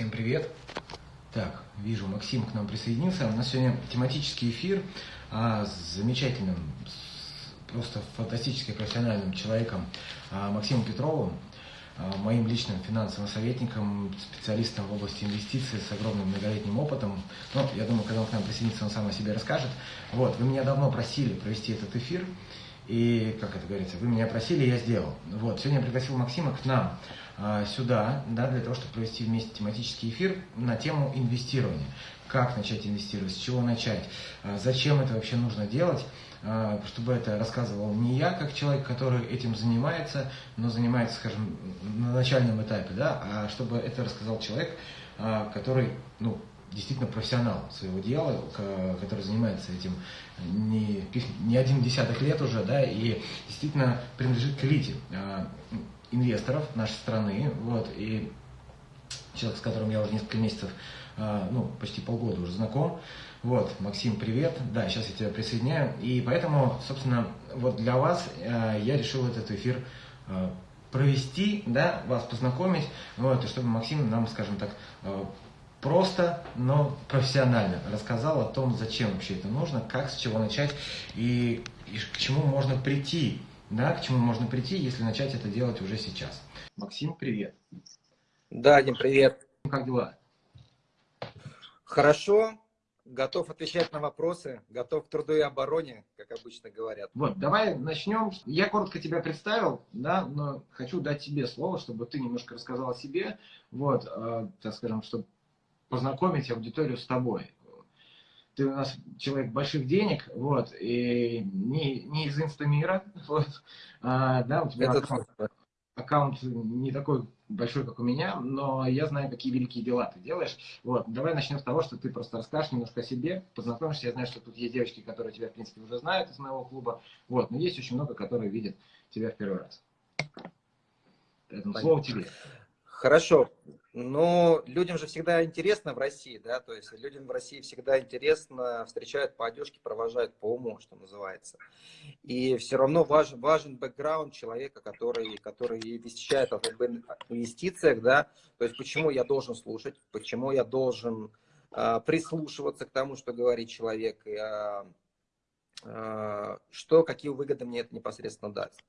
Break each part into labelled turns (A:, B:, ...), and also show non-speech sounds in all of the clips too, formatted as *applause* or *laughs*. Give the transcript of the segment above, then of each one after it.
A: Всем привет. Так, вижу, Максим к нам присоединился. У нас сегодня тематический эфир а, с замечательным, с просто фантастически профессиональным человеком а, Максимом Петровым, а, моим личным финансовым советником, специалистом в области инвестиций с огромным многолетним опытом. Ну, я думаю, когда он к нам присоединится, он сам о себе расскажет. Вот, вы меня давно просили провести этот эфир. И, как это говорится, вы меня просили, я сделал. Вот, сегодня я пригласил Максима к нам а, сюда, да, для того, чтобы провести вместе тематический эфир на тему инвестирования. Как начать инвестировать, с чего начать, а, зачем это вообще нужно делать, а, чтобы это рассказывал не я, как человек, который этим занимается, но занимается, скажем, на начальном этапе, да, а чтобы это рассказал человек, который, ну, действительно профессионал своего дела, который занимается этим не, не один десяток лет уже, да, и действительно принадлежит к элите а, инвесторов нашей страны, вот, и человек, с которым я уже несколько месяцев, а, ну, почти полгода уже знаком, вот, Максим, привет, да, сейчас я тебя присоединяю, и поэтому, собственно, вот для вас я решил этот эфир провести, да, вас познакомить, вот, и чтобы Максим нам, скажем так, просто, но профессионально рассказал о том, зачем вообще это нужно, как, с чего начать и, и к чему можно прийти, да, к чему можно прийти, если начать это делать уже сейчас. Максим, привет.
B: Да, Дим, привет.
A: Как дела?
B: Хорошо, готов отвечать на вопросы, готов к труду и обороне, как обычно говорят.
A: Вот, давай начнем. Я коротко тебя представил, да, но хочу дать тебе слово, чтобы ты немножко рассказал о себе, вот, э, так скажем, чтобы познакомить аудиторию с тобой. Ты у нас человек больших денег, вот, и не, не из инстамира, *laughs* вот, а, да, у тебя аккаунт, аккаунт не такой большой, как у меня, но я знаю, какие великие дела ты делаешь. Вот, давай начнем с того, что ты просто расскажешь немножко о себе, познакомишься. Я знаю, что тут есть девочки, которые тебя, в принципе, уже знают из моего клуба, вот, но есть очень много, которые видят тебя в первый раз. Поэтому слово тебе.
B: Хорошо. Но людям же всегда интересно в России, да, то есть людям в России всегда интересно, встречают по одежке, провожают по уму, что называется. И все равно важен, важен бэкграунд человека, который, который вещает о инвестициях, да, то есть почему я должен слушать, почему я должен э, прислушиваться к тому, что говорит человек, и, э, что, какие выгоды мне это непосредственно даст.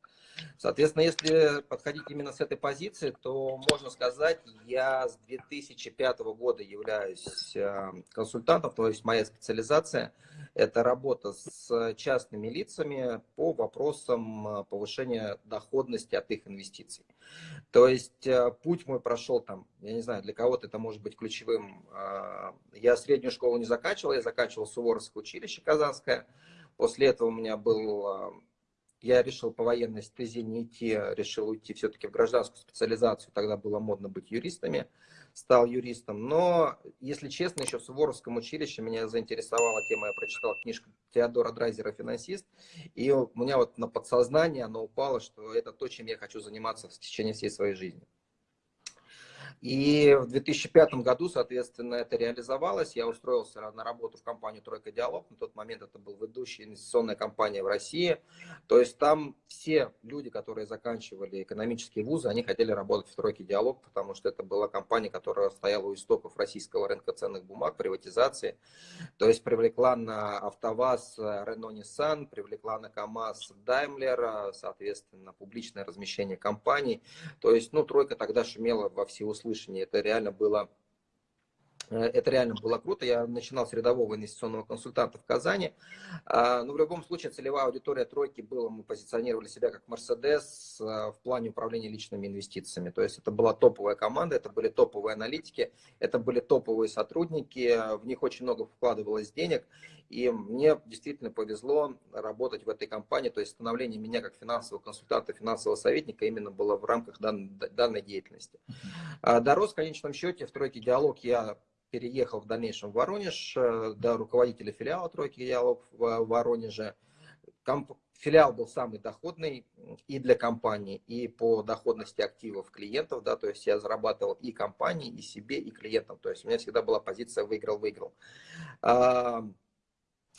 B: Соответственно, если подходить именно с этой позиции, то можно сказать, я с 2005 года являюсь э, консультантом, то есть моя специализация – это работа с частными лицами по вопросам э, повышения доходности от их инвестиций. То есть э, путь мой прошел там, я не знаю, для кого-то это может быть ключевым. Я среднюю школу не заканчивал, я заканчивал Суворовское училище Казанское. После этого у меня был я решил по военной стезе не идти, а решил уйти все-таки в гражданскую специализацию, тогда было модно быть юристами, стал юристом. Но, если честно, еще в Суворовском училище меня заинтересовала тема, я прочитал книжку Теодора Драйзера «Финансист», и у меня вот на подсознание оно упало, что это то, чем я хочу заниматься в течение всей своей жизни. И в 2005 году, соответственно, это реализовалось. Я устроился на работу в компанию «Тройка Диалог». На тот момент это был ведущая инвестиционная компания в России. То есть там все люди, которые заканчивали экономические вузы, они хотели работать в «Тройке Диалог», потому что это была компания, которая стояла у истоков российского рынка ценных бумаг, приватизации. То есть привлекла на АвтоВАЗ Renault Nissan, привлекла на КАМАЗ Daimler, соответственно, публичное размещение компаний. То есть, ну, «Тройка» тогда шумела во всеуслышание услышании. Это реально было Э, это реально было круто. Я начинал с рядового инвестиционного консультанта в Казани. А, но в любом случае целевая аудитория тройки была, мы позиционировали себя как Мерседес в плане управления личными инвестициями. То есть это была топовая команда, это были топовые аналитики, это были топовые сотрудники, в них очень много вкладывалось денег. И мне действительно повезло работать в этой компании. То есть становление меня как финансового консультанта, финансового советника именно было в рамках данной деятельности. А, дорос в конечном счете в тройке диалог я переехал в дальнейшем в Воронеж, э, до руководителя филиала «Тройки диалог» в Воронеже. Комп... Филиал был самый доходный и для компании, и по доходности активов клиентов, да, то есть я зарабатывал и компании, и себе, и клиентам, то есть у меня всегда была позиция выиграл-выиграл.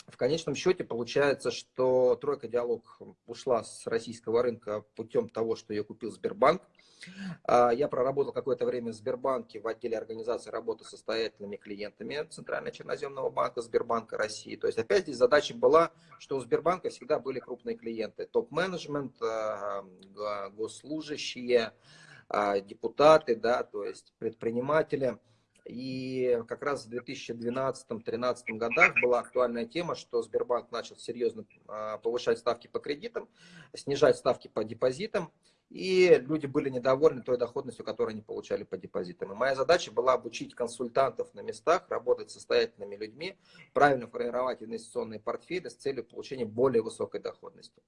B: В конечном счете получается, что Тройка Диалог ушла с российского рынка путем того, что ее купил Сбербанк. А, я проработал какое-то время в Сбербанке в отделе организации работы с состоятельными клиентами Центрального черноземного банка Сбербанка России. То есть опять здесь задача была, что у Сбербанка всегда были крупные клиенты. Топ-менеджмент, а, госслужащие, а, депутаты, да, то есть предприниматели – и как раз в 2012-2013 годах была актуальная тема, что Сбербанк начал серьезно а, повышать ставки по кредитам, снижать ставки по депозитам и люди были недовольны той доходностью, которую они получали по депозитам. И моя задача была обучить консультантов на местах, работать с состоятельными людьми, правильно формировать инвестиционные портфели с целью получения более высокой доходности.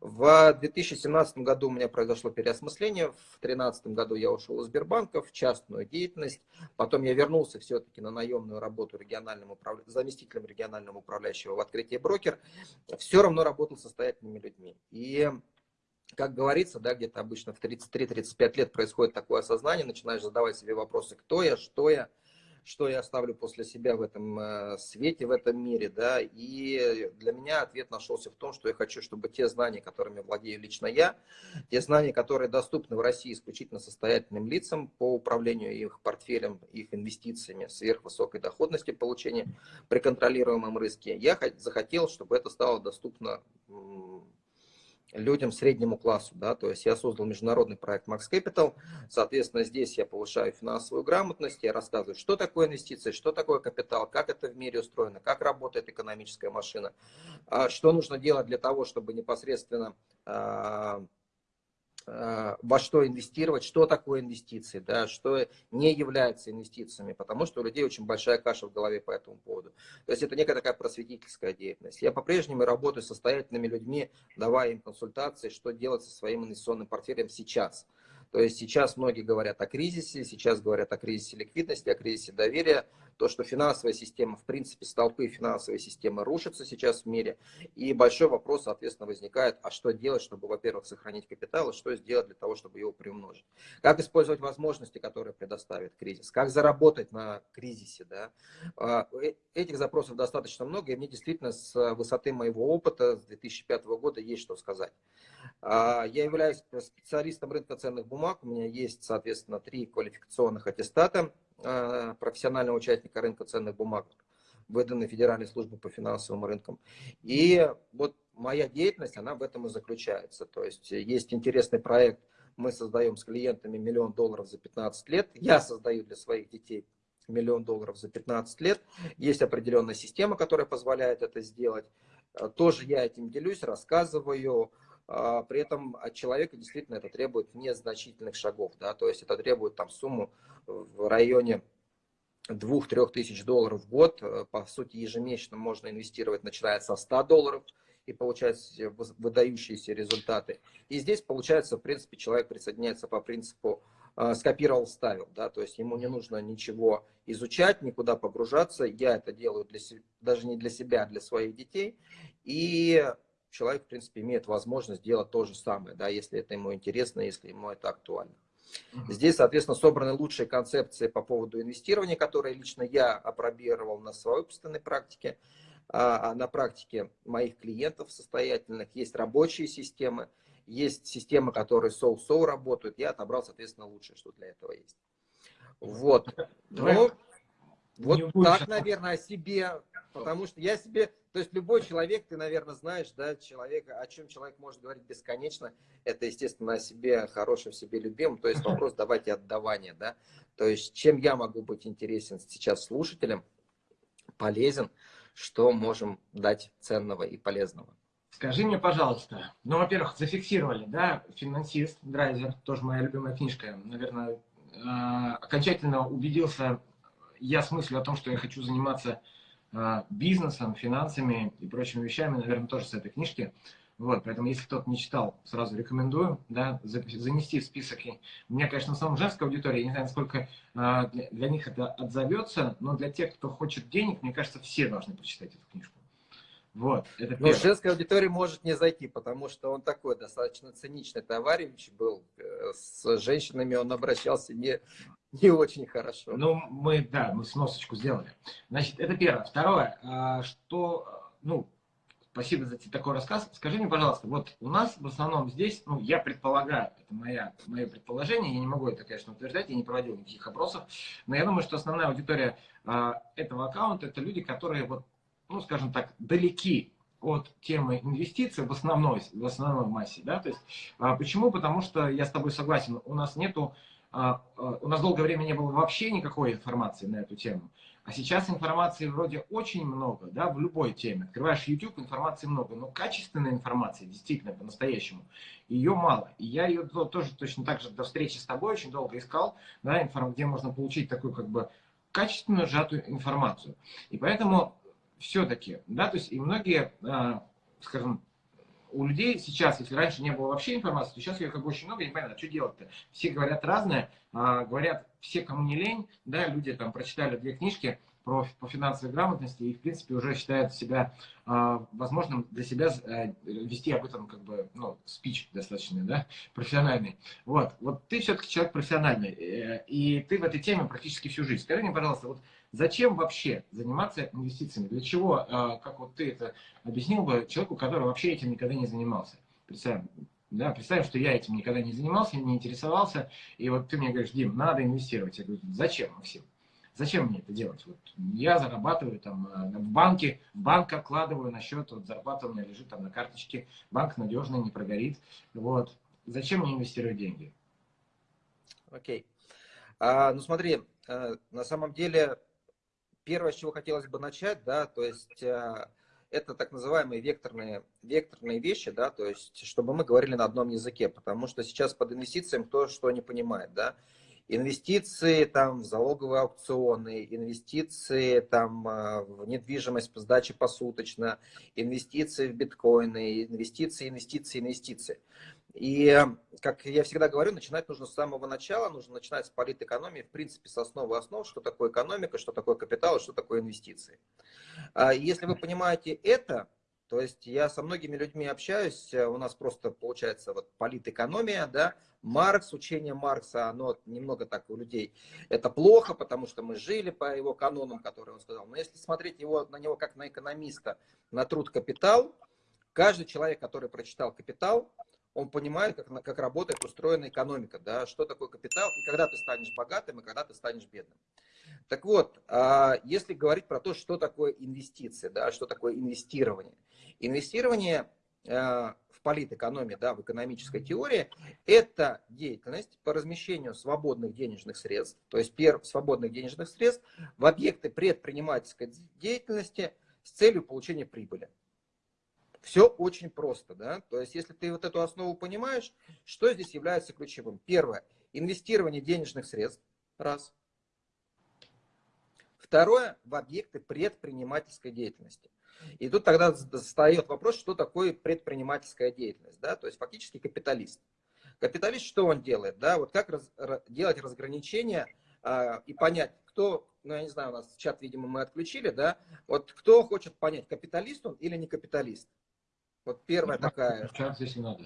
B: В 2017 году у меня произошло переосмысление, в 2013 году я ушел из Сбербанка в частную деятельность, потом я вернулся все-таки на наемную работу региональным управля... заместителем регионального управляющего в открытии брокер, все равно работал с состоятельными людьми. И как говорится, да, где-то обычно в 33-35 лет происходит такое осознание, начинаешь задавать себе вопросы, кто я, что я, что я оставлю после себя в этом э, свете, в этом мире, да, и для меня ответ нашелся в том, что я хочу, чтобы те знания, которыми владею лично я, те знания, которые доступны в России исключительно состоятельным лицам по управлению их портфелем, их инвестициями, сверхвысокой доходности получения при контролируемом риске, я захотел, чтобы это стало доступно людям среднему классу, да, то есть я создал международный проект Max Capital, соответственно, здесь я повышаю финансовую грамотность, я рассказываю, что такое инвестиции, что такое капитал, как это в мире устроено, как работает экономическая машина, а что нужно делать для того, чтобы непосредственно а, во что инвестировать, что такое инвестиции, да, что не является инвестициями, потому что у людей очень большая каша в голове по этому поводу. То есть это некая такая просветительская деятельность. Я по-прежнему работаю с состоятельными людьми, давая им консультации, что делать со своим инвестиционным портфелем сейчас. То есть сейчас многие говорят о кризисе, сейчас говорят о кризисе ликвидности, о кризисе доверия, то, что финансовая система, в принципе, столпы финансовой системы рушатся сейчас в мире. И большой вопрос, соответственно, возникает, а что делать, чтобы, во-первых, сохранить капитал, и что сделать для того, чтобы его приумножить. Как использовать возможности, которые предоставит кризис, как заработать на кризисе. Да? А, э, этих запросов достаточно много, и мне действительно с высоты моего опыта с 2005 года есть что сказать. А, я являюсь специалистом рынка ценных бумаг, у меня есть, соответственно, три квалификационных аттестата профессионального участника рынка ценных бумаг, выданной Федеральной службой по финансовым рынкам. И вот моя деятельность, она в этом и заключается. То есть есть интересный проект, мы создаем с клиентами миллион долларов за 15 лет. Я создаю для своих детей миллион долларов за 15 лет. Есть определенная система, которая позволяет это сделать. Э, тоже я этим делюсь, рассказываю. При этом от человека действительно это требует незначительных шагов. Да? То есть это требует там сумму в районе 2-3 тысяч долларов в год. Э, по сути, ежемесячно можно инвестировать, начиная со 100 долларов и получать выдающиеся результаты. И здесь, получается, в принципе, человек присоединяется по принципу э, скопировал, вставил, да, то есть ему не нужно ничего изучать, никуда погружаться, я это делаю для, даже не для себя, а для своих детей, и человек, в принципе, имеет возможность делать то же самое, да, если это ему интересно, если ему это актуально. Здесь, соответственно, собраны лучшие концепции по поводу инвестирования, которые лично я опробировал на своей собственной практике, а, а на практике моих клиентов состоятельных. Есть рабочие системы, есть системы, которые соу-соу работают. Я отобрал, соответственно, лучшее, что для этого есть. Вот. Ну, вот так, наверное, о себе Потому что я себе, то есть любой человек, ты, наверное, знаешь, да, человека, о чем человек может говорить бесконечно, это, естественно, о себе хорошем, себе любимом, то есть вопрос давайте отдавания, да, то есть чем я могу быть интересен сейчас слушателям, полезен, что можем дать ценного и полезного.
A: Скажи мне, пожалуйста, ну, во-первых, зафиксировали, да, финансист, драйзер, тоже моя любимая книжка, наверное, а, окончательно убедился я с мыслью о том, что я хочу заниматься бизнесом, финансами и прочими вещами, наверное, тоже с этой книжки. Вот, поэтому, если кто-то не читал, сразу рекомендую, да, занести в список. У меня, конечно, в основном женская аудитория, я не знаю, насколько а, для них это отзовется, но для тех, кто хочет денег, мне кажется, все должны прочитать эту книжку.
B: Вот, это Но женская аудитория может не зайти, потому что он такой достаточно циничный товарищ был. Э, с женщинами он обращался не, не очень хорошо.
A: Ну, мы, да, мы сносочку сделали. Значит, это первое. Второе, а, что ну, спасибо за такой рассказ. Скажи мне, пожалуйста, вот у нас в основном здесь, ну, я предполагаю, это моя, мое предположение, я не могу это, конечно, утверждать, я не проводил никаких опросов, но я думаю, что основная аудитория а, этого аккаунта это люди, которые вот, ну, скажем так, далеки от темы инвестиций в основной, в основной массе, да, то есть, а, почему? Потому что я с тобой согласен, у нас нету, а, а, у нас долгое время не было вообще никакой информации на эту тему, а сейчас информации вроде очень много, да, в любой теме. Открываешь YouTube, информации много, но качественной информации, действительно, по-настоящему, ее мало. И я ее тоже точно так же до встречи с тобой очень долго искал, да, где можно получить такую как бы качественную сжатую информацию. И поэтому все-таки, да, то есть и многие, а, скажем, у людей сейчас, если раньше не было вообще информации, то сейчас ее как бы очень много, непонятно, что делать-то. Все говорят разное, а, говорят все, кому не лень, да, люди там прочитали две книжки, про, по финансовой грамотности и, в принципе, уже считают себя э, возможным для себя э, вести об этом, как бы, ну, спич достаточно, да, профессиональный. Вот, вот ты все-таки человек профессиональный, э, и ты в этой теме практически всю жизнь. Скажи мне, пожалуйста, вот зачем вообще заниматься инвестициями? Для чего, э, как вот ты это объяснил бы человеку, который вообще этим никогда не занимался? Представим, да, представим, что я этим никогда не занимался, не интересовался, и вот ты мне говоришь, Дим, надо инвестировать. Я говорю, зачем, Максим? Зачем мне это делать? Вот я зарабатываю там э, в банке, в банк откладываю на счет, вот зарплата у меня лежит там на карточке, банк надежный, не прогорит. Вот. Зачем мне инвестировать деньги?
B: Окей. Okay. А, ну смотри, э, на самом деле, первое, с чего хотелось бы начать, да, то есть э, это так называемые векторные, векторные вещи, да, то есть чтобы мы говорили на одном языке, потому что сейчас под инвестициями кто что не понимает, да инвестиции там, в залоговые аукционы, инвестиции там, а, в недвижимость по сдаче посуточно, инвестиции в биткоины, инвестиции, инвестиции, инвестиции. И, как я всегда говорю, начинать нужно с самого начала, нужно начинать с политэкономии, в принципе, с основы основ, что такое экономика, что такое капитал, что такое инвестиции. А если вы понимаете это, то есть я со многими людьми общаюсь, у нас просто получается вот политэкономия, да, Маркс, учение Маркса, оно немного так у людей, это плохо, потому что мы жили по его канонам, которые он сказал. Но если смотреть его, на него как на экономиста, на труд «Капитал», каждый человек, который прочитал «Капитал», он понимает, как, как работает устроена экономика, да, что такое капитал, и когда ты станешь богатым, и когда ты станешь бедным. Так вот, а, если говорить про то, что такое инвестиции, да, что такое инвестирование. Инвестирование а, в политэкономии, да, в экономической теории, это деятельность по размещению свободных денежных средств, то есть перв, свободных денежных средств в объекты предпринимательской деятельности с целью получения прибыли. Все очень просто, да, то есть если ты вот эту основу понимаешь, что здесь является ключевым? Первое, инвестирование денежных средств, раз. Второе, в объекты предпринимательской деятельности. И тут тогда встает вопрос, что такое предпринимательская деятельность. Да? То есть фактически капиталист. Капиталист что он делает? Да? Вот как раз, делать разграничение а, и понять, кто, ну я не знаю, у нас чат, видимо, мы отключили, да? Вот кто хочет понять, капиталист он или не капиталист? Вот первая ну, такая.
A: Чат здесь не надо.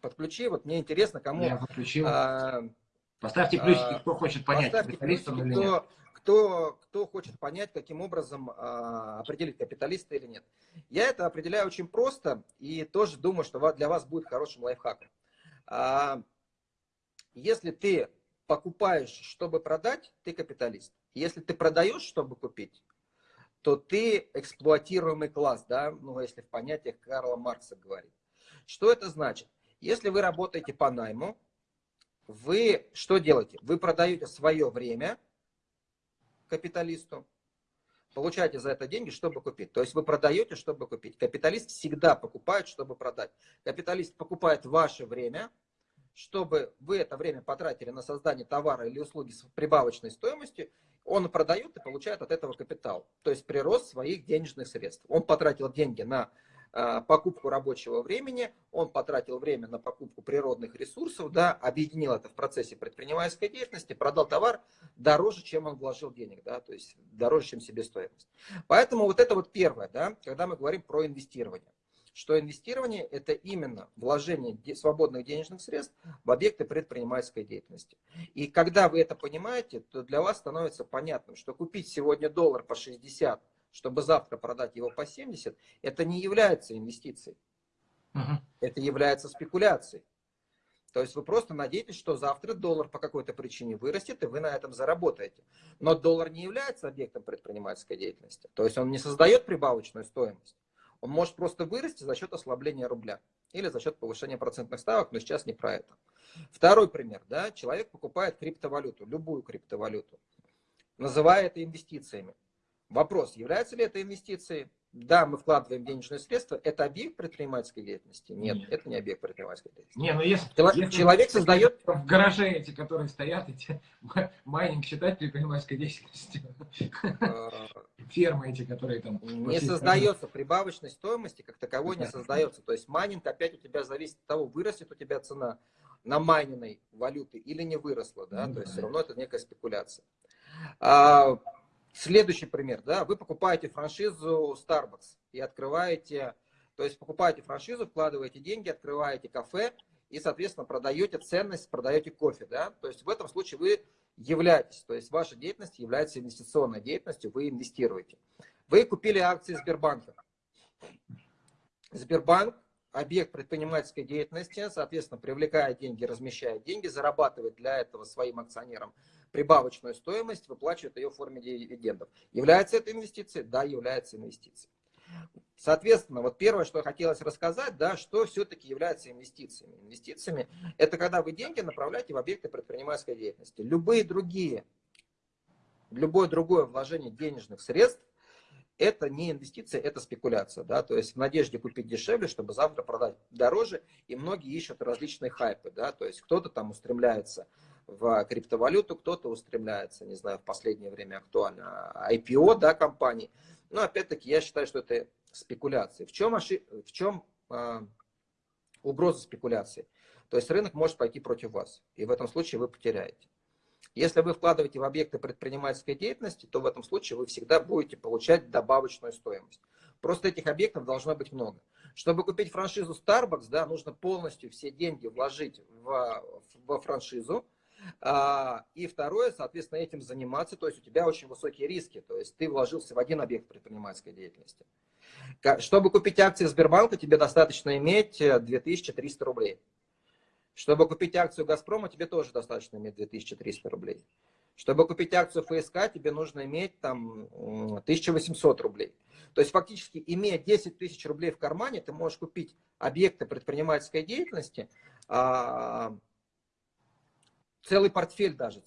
B: Подключи, вот мне интересно, кому...
A: Я подключил. А, Поставьте плюсики, а, кто хочет понять,
B: капиталист он или нет кто, кто хочет понять, каким образом а, определить, капиталиста или нет. Я это определяю очень просто и тоже думаю, что для вас будет хорошим лайфхаком. А, если ты покупаешь, чтобы продать, ты капиталист. Если ты продаешь, чтобы купить, то ты эксплуатируемый класс, да, ну, если в понятиях Карла Маркса говорить. Что это значит? Если вы работаете по найму, вы что делаете? Вы продаете свое время – капиталисту, получаете за это деньги, чтобы купить. То есть вы продаете, чтобы купить. Капиталист всегда покупает, чтобы продать. Капиталист покупает ваше время, чтобы вы это время потратили на создание товара или услуги с прибавочной стоимостью, он продает и получает от этого капитал. То есть прирост своих денежных средств. Он потратил деньги на покупку рабочего времени, он потратил время на покупку природных ресурсов, да, объединил это в процессе предпринимательской деятельности, продал товар дороже, чем он вложил денег, да, то есть дороже, чем себестоимость. Поэтому вот это вот первое, да, когда мы говорим про инвестирование что инвестирование – это именно вложение свободных денежных средств в объекты предпринимательской деятельности. И когда вы это понимаете, то для вас становится понятным, что купить сегодня доллар по 60 чтобы завтра продать его по 70, это не является инвестицией. Угу. Это является спекуляцией. То есть вы просто надеетесь, что завтра доллар по какой-то причине вырастет, и вы на этом заработаете. Но доллар не является объектом предпринимательской деятельности. То есть он не создает прибавочную стоимость. Он может просто вырасти за счет ослабления рубля или за счет повышения процентных ставок, но сейчас не про это. Второй пример. Да, человек покупает криптовалюту, любую криптовалюту, называя это инвестициями. Вопрос, является ли это инвестицией? Да, мы вкладываем денежные средства. Это объект предпринимательской деятельности? Нет, Нет. это не объект предпринимательской деятельности.
A: Не, ну если,
B: человек, если человек создает...
A: В гараже эти, которые стоят, эти *laughs* майнинг считать предпринимательской деятельностью. А, Фермы эти, которые там...
B: Не создается прибавочной стоимости, как таковой не создается. То есть майнинг опять у тебя зависит от того, вырастет у тебя цена намайненной валюты или не выросла. Да? То есть все равно это некая спекуляция. Следующий пример, да, вы покупаете франшизу Starbucks и открываете, то есть покупаете франшизу, вкладываете деньги, открываете кафе и, соответственно, продаете ценность, продаете кофе, да, то есть в этом случае вы являетесь, то есть ваша деятельность является инвестиционной деятельностью, вы инвестируете. Вы купили акции Сбербанка. Сбербанк объект предпринимательской деятельности, соответственно, привлекает деньги, размещает деньги, зарабатывает для этого своим акционерам прибавочную стоимость, выплачивает ее в форме дивидендов. Является это инвестицией? Да, является инвестицией. Соответственно, вот первое, что хотелось рассказать, да, что все-таки является инвестициями. Инвестициями – это когда вы деньги направляете в объекты предпринимательской деятельности. Любые другие, любое другое вложение денежных средств это не инвестиция, это спекуляция. Да? То есть в надежде купить дешевле, чтобы завтра продать дороже. И многие ищут различные хайпы. Да? То есть кто-то там устремляется в криптовалюту, кто-то устремляется, не знаю, в последнее время актуально, IPO да, компаний. Но опять-таки я считаю, что это спекуляции. В чем, ошиб... в чем э, угроза спекуляции? То есть рынок может пойти против вас, и в этом случае вы потеряете. Если вы вкладываете в объекты предпринимательской деятельности, то в этом случае вы всегда будете получать добавочную стоимость. Просто этих объектов должно быть много. Чтобы купить франшизу Starbucks, да, нужно полностью все деньги вложить в, во франшизу. А, и второе, соответственно, этим заниматься. То есть у тебя очень высокие риски. То есть ты вложился в один объект предпринимательской деятельности. Чтобы купить акции Сбербанка, тебе достаточно иметь 2300 рублей. Чтобы купить акцию Газпрома, тебе тоже достаточно иметь 2300 рублей. Чтобы купить акцию ФСК, тебе нужно иметь там 1800 рублей. То есть фактически, имея 10 тысяч рублей в кармане, ты можешь купить объекты предпринимательской деятельности, а, целый портфель даже.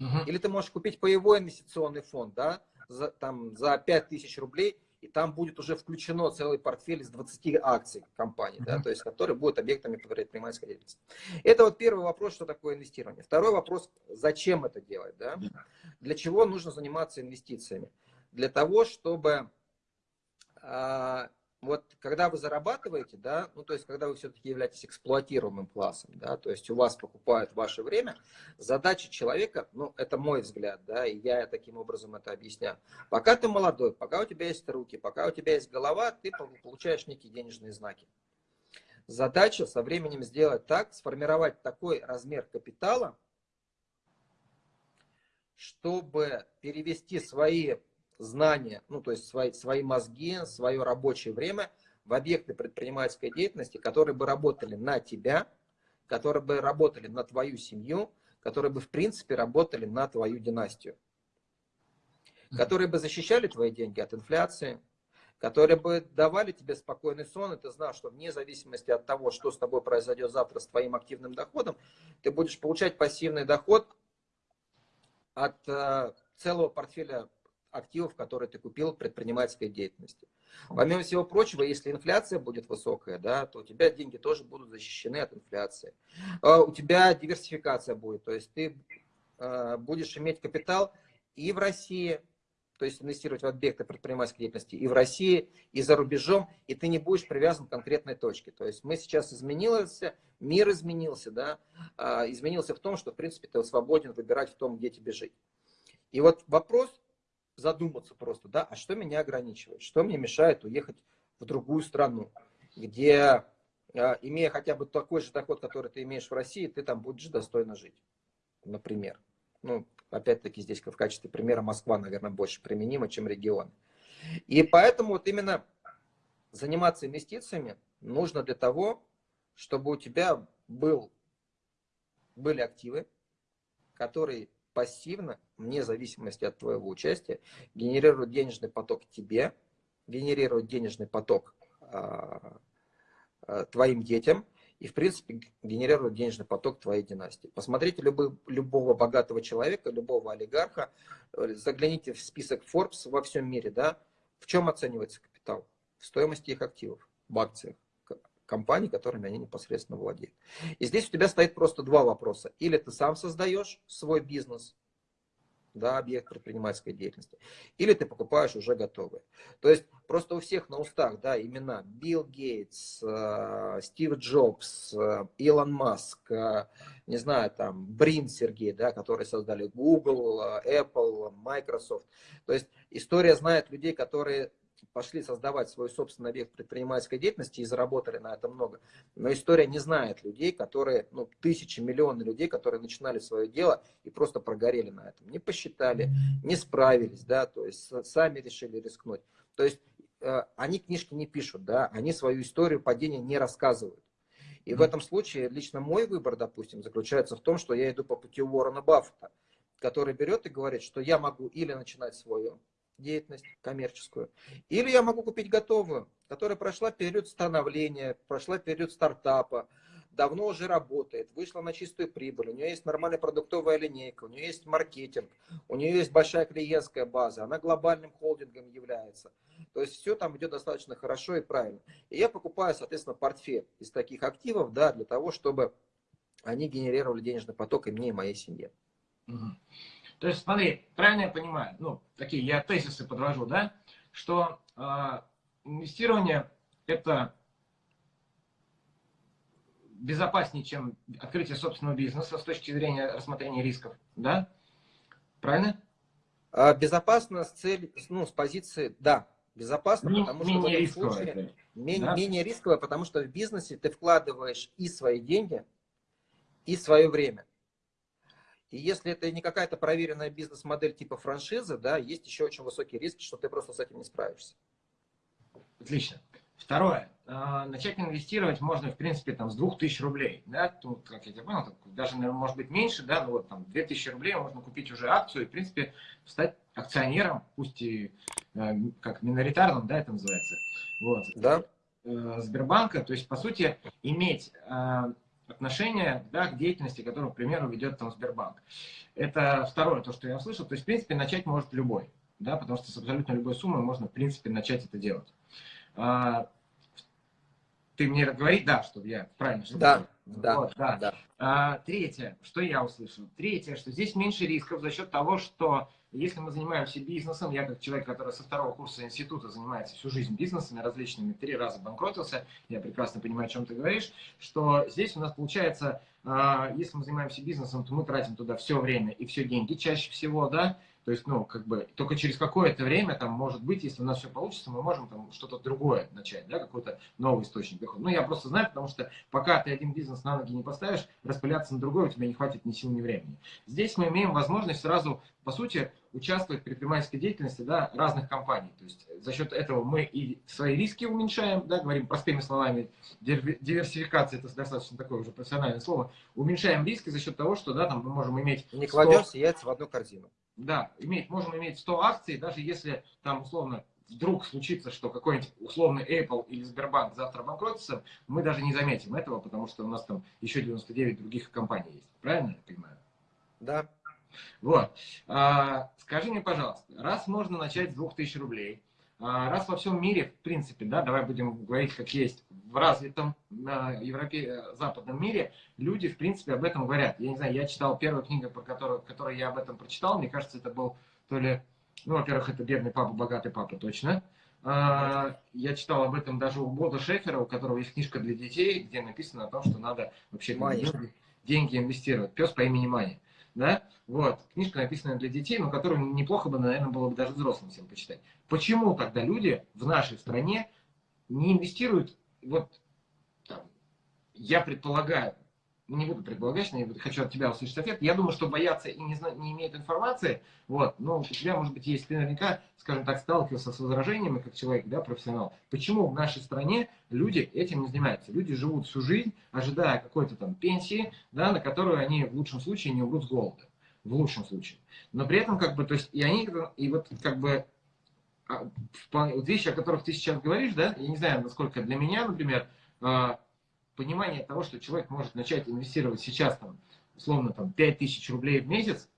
B: Угу. Или ты можешь купить паевой инвестиционный фонд да, за, там, за 5 тысяч рублей и там будет уже включено целый портфель из 20 акций компании, да, то есть, которые будут объектами предпринимательской деятельности. Это вот первый вопрос, что такое инвестирование. Второй вопрос, зачем это делать, да? Для чего нужно заниматься инвестициями? Для того, чтобы а, вот когда вы зарабатываете, да, ну то есть когда вы все-таки являетесь эксплуатируемым классом, да, то есть у вас покупают ваше время, задача человека, ну это мой взгляд, да, и я таким образом это объясняю. Пока ты молодой, пока у тебя есть руки, пока у тебя есть голова, ты получаешь некие денежные знаки. Задача со временем сделать так, сформировать такой размер капитала, чтобы перевести свои знания, ну то есть свои, свои мозги, свое рабочее время в объекты предпринимательской деятельности, которые бы работали на тебя, которые бы работали на твою семью, которые бы в принципе работали на твою династию, которые бы защищали твои деньги от инфляции, которые бы давали тебе спокойный сон, и ты знал, что вне зависимости от того, что с тобой произойдет завтра с твоим активным доходом, ты будешь получать пассивный доход от э, целого портфеля активов, которые ты купил в предпринимательской деятельности. Помимо всего прочего, если инфляция будет высокая, да, то у тебя деньги тоже будут защищены от инфляции. А, у тебя диверсификация будет, то есть ты а, будешь иметь капитал и в России, то есть инвестировать в объекты предпринимательской деятельности и в России, и за рубежом, и ты не будешь привязан к конкретной точке. То есть мы сейчас изменился, мир изменился, да, а, изменился в том, что, в принципе, ты свободен выбирать в том, где тебе жить. И вот вопрос, задуматься просто, да, а что меня ограничивает, что мне мешает уехать в другую страну, где, а, имея хотя бы такой же доход, который ты имеешь в России, ты там будешь достойно жить, например. Ну, опять-таки здесь в качестве примера Москва, наверное, больше применима, чем регион. И поэтому вот именно заниматься инвестициями нужно для того, чтобы у тебя был, были активы, которые пассивно, вне зависимости от твоего участия, генерируют денежный поток тебе, генерируют денежный поток а, а, твоим детям и, в принципе, генерируют денежный поток твоей династии. Посмотрите любой, любого богатого человека, любого олигарха, э, загляните в список Forbes во всем мире, да, в чем оценивается капитал? В стоимости их активов, в акциях компаний, которыми они непосредственно владеют. И здесь у тебя стоит просто два вопроса. Или ты сам создаешь свой бизнес, да, объект предпринимательской деятельности, или ты покупаешь уже готовые. То есть просто у всех на устах да, имена Билл Гейтс, э, Стив Джобс, э, Илон Маск, э, не знаю, там, Брин Сергей, да, которые создали Google, Apple, Microsoft. То есть история знает людей, которые пошли создавать свой собственный объект предпринимательской деятельности и заработали на это много. Но история не знает людей, которые, ну, тысячи, миллионы людей, которые начинали свое дело и просто прогорели на этом. Не посчитали, не справились, да, то есть сами решили рискнуть. То есть э, они книжки не пишут, да, они свою историю падения не рассказывают. И в этом случае лично мой выбор, допустим, заключается в том, что я иду по пути Уоррена Баффета, который берет и говорит, что я могу или начинать свое деятельность коммерческую. Или я могу купить готовую, которая прошла период становления, прошла период стартапа, давно уже работает, вышла на чистую прибыль, у нее есть нормальная продуктовая линейка, у нее есть маркетинг, у нее есть большая клиентская база, она глобальным холдингом является. То есть все там идет достаточно хорошо и правильно. И я покупаю, соответственно, портфель из таких активов, да, для того, чтобы они генерировали денежный поток и мне, и моей семье.
A: Угу. То есть, смотри, правильно я понимаю, ну, такие я тезисы подвожу, да, что э, инвестирование это безопаснее, чем открытие собственного бизнеса с точки зрения рассмотрения рисков, да? Правильно?
B: А, безопасно с целью, ну, с позиции, да, безопасно,
A: Ми,
B: потому что
A: менее
B: рисковое, случае, менее,
A: да?
B: менее рисковое, потому что в бизнесе ты вкладываешь и свои деньги, и свое время. И если это не какая-то проверенная бизнес-модель типа франшизы, да, есть еще очень высокий риск, что ты просто с этим не справишься.
A: Отлично. Второе. А, начать инвестировать можно, в принципе, там, с 2000 рублей. Да? Тут, как я тебя понял, даже, наверное, может быть меньше, да, но вот там 2000 рублей можно купить уже акцию и, в принципе, стать акционером, пусть и э, как миноритарным, да, это называется. Вот.
B: Да.
A: Э, Сбербанка, то есть, по сути, иметь э, отношение да, к деятельности, которую, к примеру, ведет там Сбербанк. Это второе, то, что я услышал. То есть, в принципе, начать может любой, да, потому что с абсолютно любой суммой можно, в принципе, начать это делать. А, ты мне говори, да, чтобы я правильно что
B: Да, да,
A: вот, да. да. А, третье, что я услышал? Третье, что здесь меньше рисков за счет того, что если мы занимаемся бизнесом, я как человек, который со второго курса института занимается всю жизнь бизнесами различными, три раза банкротился, я прекрасно понимаю, о чем ты говоришь, что здесь у нас получается, а, если мы занимаемся бизнесом, то мы тратим туда все время и все деньги чаще всего, да, то есть, ну, как бы, только через какое-то время, там, может быть, если у нас все получится, мы можем там что-то другое начать, да, какой-то новый источник дохода. Ну, я просто знаю, потому что пока ты один бизнес на ноги не поставишь, распыляться на другой у тебя не хватит ни сил, ни времени. Здесь мы имеем возможность сразу, по сути, участвовать в предпринимательской деятельности, да, разных компаний. То есть, за счет этого мы и свои риски уменьшаем, да, говорим простыми словами, диверсификация, это достаточно такое уже профессиональное слово, уменьшаем риски за счет того, что, да, там мы можем иметь...
B: Не 100... кладем все яйца в одну корзину.
A: Да, иметь, можем иметь 100 акций, даже если там условно вдруг случится, что какой-нибудь условный Apple или Сбербанк завтра банкротится, мы даже не заметим этого, потому что у нас там еще 99 других компаний есть. Правильно я понимаю?
B: Да.
A: Вот. А, скажи мне, пожалуйста, раз можно начать с 2000 рублей, а, раз во всем мире, в принципе, да, давай будем говорить, как есть, в развитом э, Европе, западном мире, люди, в принципе, об этом говорят. Я не знаю, я читал первую книгу, про которую, которую я об этом прочитал, мне кажется, это был то ли, ну, во-первых, это «Бедный папа, богатый папа», точно. А, я читал об этом даже у Бода Шефера, у которого есть книжка для детей, где написано о том, что надо вообще деньги, деньги инвестировать. Пес по имени Мани да, вот, книжка написанная для детей, но которую неплохо бы, наверное, было бы даже взрослым всем почитать. Почему тогда люди в нашей стране не инвестируют, вот, там, я предполагаю, не буду предполагать, не хочу от тебя услышать ответ. Я думаю, что боятся и не, не имеют информации. Вот, но у тебя, может быть, есть, ты наверняка, скажем так, сталкивался с возражениями, как человек, да, профессионал. Почему в нашей стране люди этим не занимаются? Люди живут всю жизнь, ожидая какой-то там пенсии, да, на которую они в лучшем случае не умрут с голода. В лучшем случае. Но при этом, как бы, то есть, и они, и вот, как бы, а, вещи, о которых ты сейчас говоришь, да, я не знаю, насколько для меня, например, а, понимание того, что человек может начать инвестировать сейчас, там, условно, там, 5000 рублей в месяц,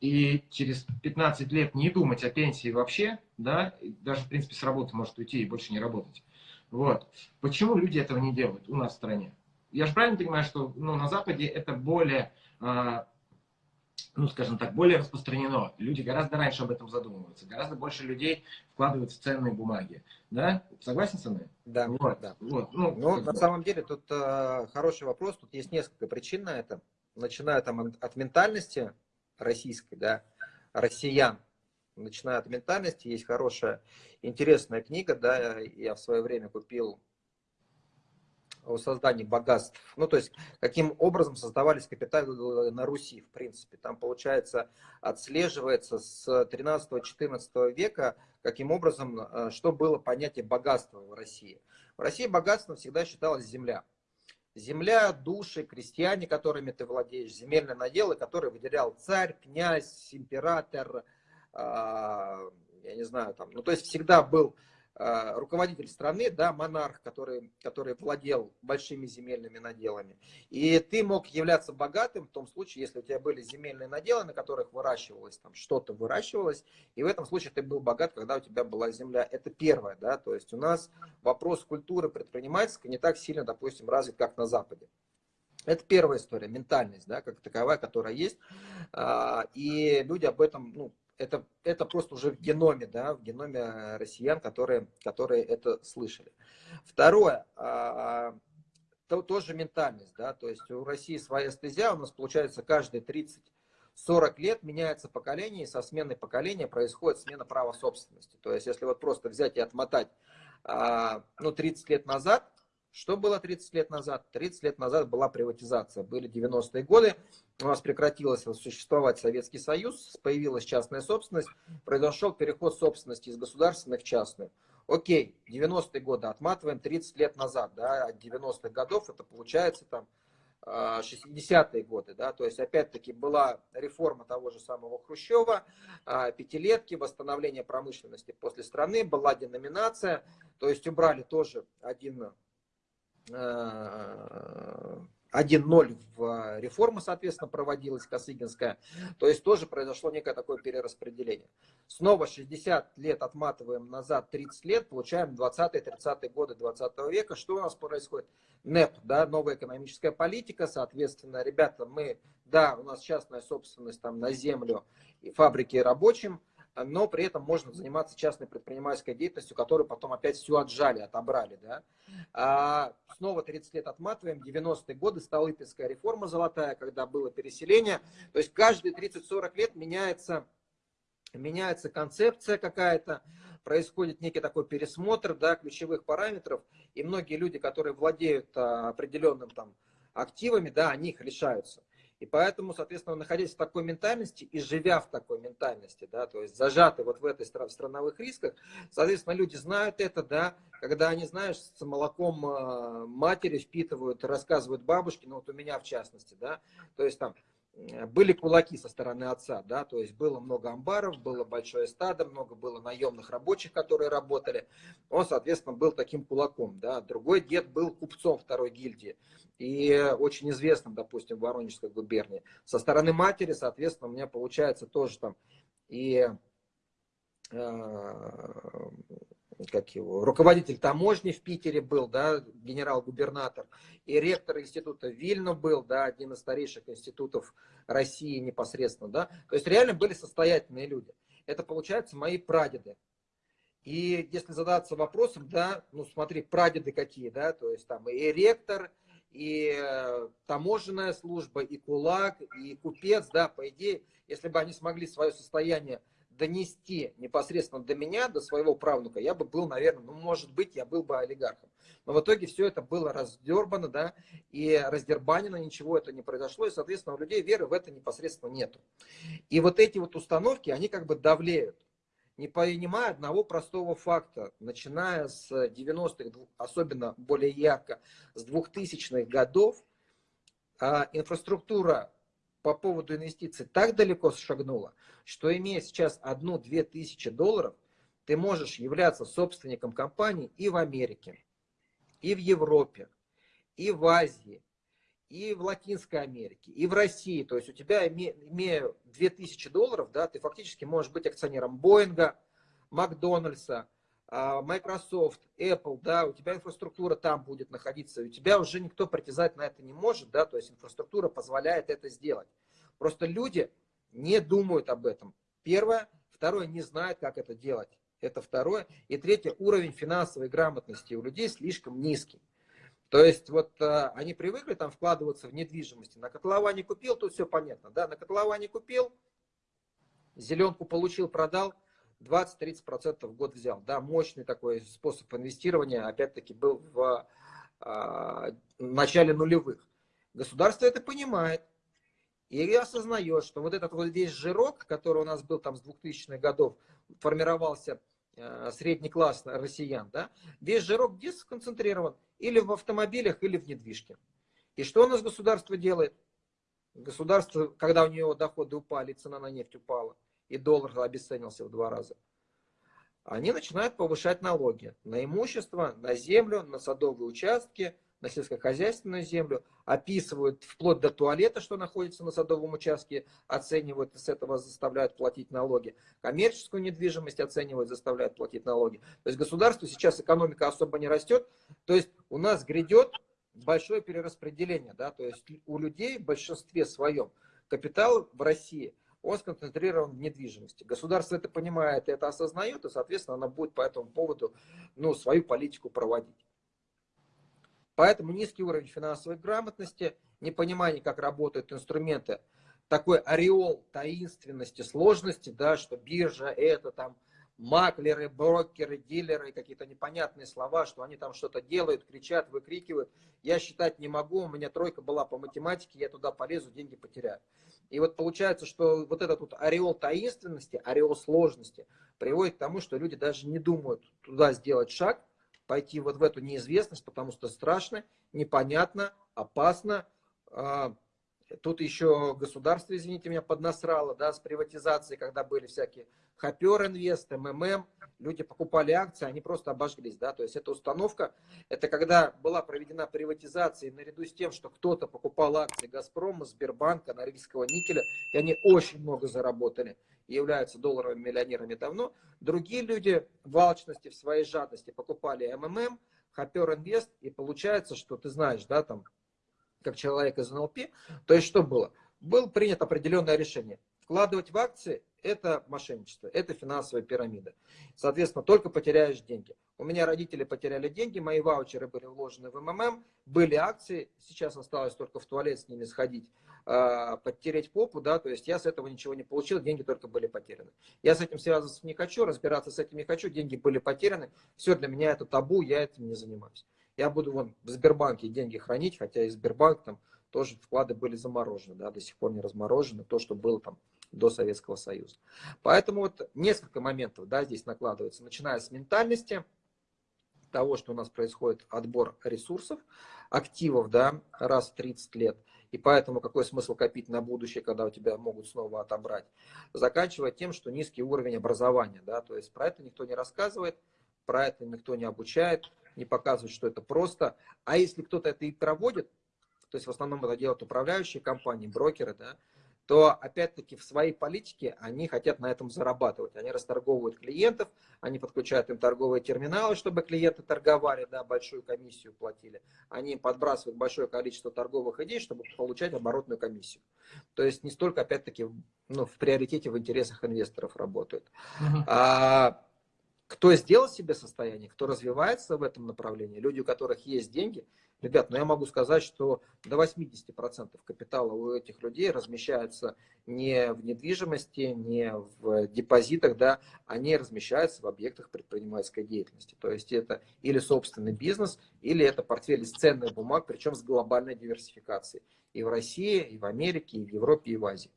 A: и через 15 лет не думать о пенсии вообще, да, даже, в принципе, с работы может уйти и больше не работать. Вот. Почему люди этого не делают у нас в стране? Я же правильно понимаю, что ну, на Западе это более а, ну, скажем так, более распространено. Люди гораздо раньше об этом задумываются. Гораздо больше людей вкладывают в ценные бумаги. Да? Согласен со мной?
B: Да. Вот, да. Вот. Ну, ну на самом деле, тут э, хороший вопрос. Тут есть несколько причин на это. Начиная там от ментальности российской, да, россиян. Начиная от ментальности, есть хорошая, интересная книга, да, я в свое время купил о создании богатств. Ну, то есть, каким образом создавались капиталы на Руси, в принципе. Там, получается, отслеживается с 13-14 века, каким образом, э, что было понятие богатства в России. В России богатством всегда считалась земля. Земля, души, крестьяне, которыми ты владеешь, земельные наделы, которые выделял царь, князь, император, а, я не знаю, там, ну, то есть всегда был руководитель страны, да, монарх, который, который владел большими земельными наделами. И ты мог являться богатым в том случае, если у тебя были земельные наделы, на которых выращивалось там что-то выращивалось, и в этом случае ты был богат, когда у тебя была земля. Это первое, да, то есть у нас вопрос культуры предпринимательской не так сильно, допустим, развит, как на Западе. Это первая история, ментальность, да, как таковая, которая есть. А, и люди об этом, ну, это, это просто уже в геноме, да, в геноме россиян, которые, которые это слышали. Второе, а, то, тоже ментальность, да, то есть у России своя стезя, у нас получается каждые 30-40 лет меняется поколение, и со сменой поколения происходит смена права собственности. То есть если вот просто взять и отмотать, а, ну, 30 лет назад, что было 30 лет назад? 30 лет назад была приватизация. Были 90-е годы, у нас прекратилось существовать Советский Союз, появилась частная собственность, произошел переход собственности из государственных в частную. Окей, 90-е годы отматываем 30 лет назад, да, от 90-х годов это получается там 60-е а, годы, да, то есть опять-таки была реформа того же самого Хрущева, а, пятилетки, восстановление промышленности после страны, была деноминация, то есть убрали тоже один 1-0 в реформа, соответственно, проводилась Косыгинская. То есть тоже произошло некое такое перераспределение. Снова 60 лет отматываем назад, 30 лет, получаем 20-30-е годы 20 века. Что у нас происходит? НЭП, да, новая экономическая политика, соответственно, ребята, мы, да, у нас частная собственность там на землю и фабрики рабочим, но при этом можно заниматься частной предпринимательской деятельностью, которую потом опять все отжали, отобрали. Да? А снова 30 лет отматываем, 90-е годы, Столыпинская реформа золотая, когда было переселение. То есть каждые 30-40 лет меняется, меняется концепция какая-то, происходит некий такой пересмотр да, ключевых параметров, и многие люди, которые владеют а, определенным там, активами, да, они их лишаются. И поэтому, соответственно, находясь в такой ментальности и живя в такой ментальности, да, то есть зажаты вот в этой страновых рисках, соответственно, люди знают это, да, когда они, знаешь, с молоком э, матери впитывают, рассказывают бабушки, ну вот у меня в частности, да, то есть там были кулаки со стороны отца, да, то есть было много амбаров, было большое стадо, много было наемных рабочих, которые работали. Он, соответственно, был таким кулаком, да. Другой дед был купцом второй гильдии и очень известным, допустим, в Воронежской губернии. Со стороны матери, соответственно, у меня получается тоже там и э, как его, руководитель таможни в Питере был, да, генерал-губернатор, и ректор института Вильно был, да, один из старейших институтов России непосредственно, да, то есть реально были состоятельные люди. Это, получается, мои прадеды. И если задаться вопросом, да, ну смотри, прадеды какие, да, то есть там и ректор, и э, таможенная служба, и кулак, и купец, да, по идее, если бы они смогли свое состояние донести непосредственно до меня, до своего правнука, я бы был, наверное, ну, может быть, я был бы олигархом. Но в итоге все это было раздербано, да, и раздербанено, ничего это не произошло, и, соответственно, у людей веры в это непосредственно нету. И вот эти вот установки, они как бы давлеют, не понимая одного простого факта. Начиная с 90-х, особенно более ярко, с 2000-х годов, а, инфраструктура по поводу инвестиций так далеко шагнула, что имея сейчас одну-две тысячи долларов, ты можешь являться собственником компании и в Америке, и в Европе, и в Азии, и в Латинской Америке, и в России. То есть у тебя, имея 2000 долларов, да, ты фактически можешь быть акционером Боинга, Макдональдса, Microsoft, Apple, да, у тебя инфраструктура там будет находиться, у тебя уже никто притязать на это не может, да, то есть инфраструктура позволяет это сделать. Просто люди не думают об этом. Первое. Второе, не знают, как это делать. Это второе. И третье, уровень финансовой грамотности у людей слишком низкий. То есть вот а, они привыкли там вкладываться в недвижимости. На котловане купил, тут все понятно. Да? На котловане купил, зеленку получил, продал – 20-30% в год взял. Да, мощный такой способ инвестирования, опять-таки, был в а, начале нулевых. Государство это понимает и осознает, что вот этот вот весь жирок, который у нас был там с 2000-х годов, формировался а, средний класс россиян, да, весь жирок где сконцентрирован? Или в автомобилях, или в недвижке. И что у нас государство делает? Государство, когда у него доходы упали, цена на нефть упала, и доллар обесценился в два раза, они начинают повышать налоги на имущество, на землю, на садовые участки, на сельскохозяйственную землю, описывают вплоть до туалета, что находится на садовом участке, оценивают и с этого заставляют платить налоги. Коммерческую недвижимость оценивают, заставляют платить налоги. То есть государство сейчас экономика особо не растет. То есть у нас грядет большое перераспределение. Да? То есть у людей в большинстве своем капитал в России – он сконцентрирован в недвижимости. Государство это понимает это осознает, и, соответственно, оно будет по этому поводу ну, свою политику проводить. Поэтому низкий уровень финансовой грамотности, непонимание, как работают инструменты, такой ореол таинственности, сложности, да, что биржа это там маклеры, брокеры, дилеры, какие-то непонятные слова, что они там что-то делают, кричат, выкрикивают. Я считать не могу, у меня тройка была по математике, я туда полезу, деньги потеряю. И вот получается, что вот этот вот ореол таинственности, ореол сложности приводит к тому, что люди даже не думают туда сделать шаг, пойти вот в эту неизвестность, потому что страшно, непонятно, опасно. Тут еще государство, извините меня, поднасрало, да, с приватизацией, когда были всякие Хопер Инвест, МММ, люди покупали акции, они просто обожглись, да, то есть эта установка, это когда была проведена приватизация, наряду с тем, что кто-то покупал акции Газпрома, Сбербанка, Норильского никеля, и они очень много заработали, и являются долларовыми миллионерами давно, другие люди в алчности, в своей жадности покупали МММ, Хопер Инвест, и получается, что ты знаешь, да, там, как человек из НЛП, то есть что было? Было принято определенное решение. Вкладывать в акции это мошенничество, это финансовая пирамида. Соответственно, только потеряешь деньги. У меня родители потеряли деньги, мои ваучеры были вложены в МММ, были акции, сейчас осталось только в туалет с ними сходить, а, подтереть попу, да, то есть я с этого ничего не получил, деньги только были потеряны. Я с этим связываться не хочу, разбираться с этим не хочу, деньги были потеряны, все для меня это табу, я этим не занимаюсь. Я буду вон в Сбербанке деньги хранить, хотя и Сбербанк там тоже вклады были заморожены, да, до сих пор не разморожены, то, что было там до Советского Союза. Поэтому вот несколько моментов да, здесь накладывается, начиная с ментальности, того, что у нас происходит отбор ресурсов, активов, да, раз в 30 лет, и поэтому какой смысл копить на будущее, когда у тебя могут снова отобрать, заканчивая тем, что низкий уровень образования, да, то есть про это никто не рассказывает, про это никто не обучает, не показывает, что это просто, а если кто-то это и проводит, то есть в основном это делают управляющие компании, брокеры, да, то опять-таки в своей политике они хотят на этом зарабатывать. Они расторговывают клиентов, они подключают им торговые терминалы, чтобы клиенты торговали, да, большую комиссию платили. Они подбрасывают большое количество торговых идей, чтобы получать оборотную комиссию. То есть не столько, опять-таки, ну, в приоритете в интересах инвесторов работают. Uh-huh. А, кто сделал себе состояние, кто развивается в этом направлении, люди, у которых есть деньги, Ребят, ну я могу сказать, что до 80% капитала у этих людей размещается не в недвижимости, не в депозитах, да, они размещаются в объектах предпринимательской деятельности. То есть это или собственный бизнес, или это портфель из ценных бумаг, причем с глобальной диверсификацией. И в России, и в Америке, и в Европе, и в Азии.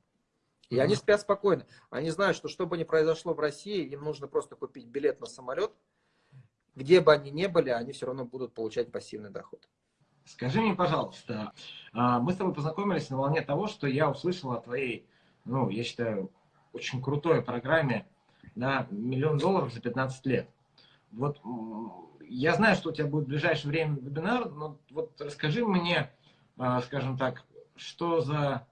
B: И они спят спокойно. Они знают, что что бы ни произошло в России, им нужно просто купить билет на самолет. Где бы они ни были, они все равно будут получать пассивный доход.
A: Скажи мне, пожалуйста, а, мы с тобой познакомились на волне того, что я услышал о твоей, ну, я считаю, очень крутой программе на миллион долларов за 15 лет. Вот я знаю, что у тебя будет в ближайшее время вебинар, но вот расскажи мне, а, скажем так, что за,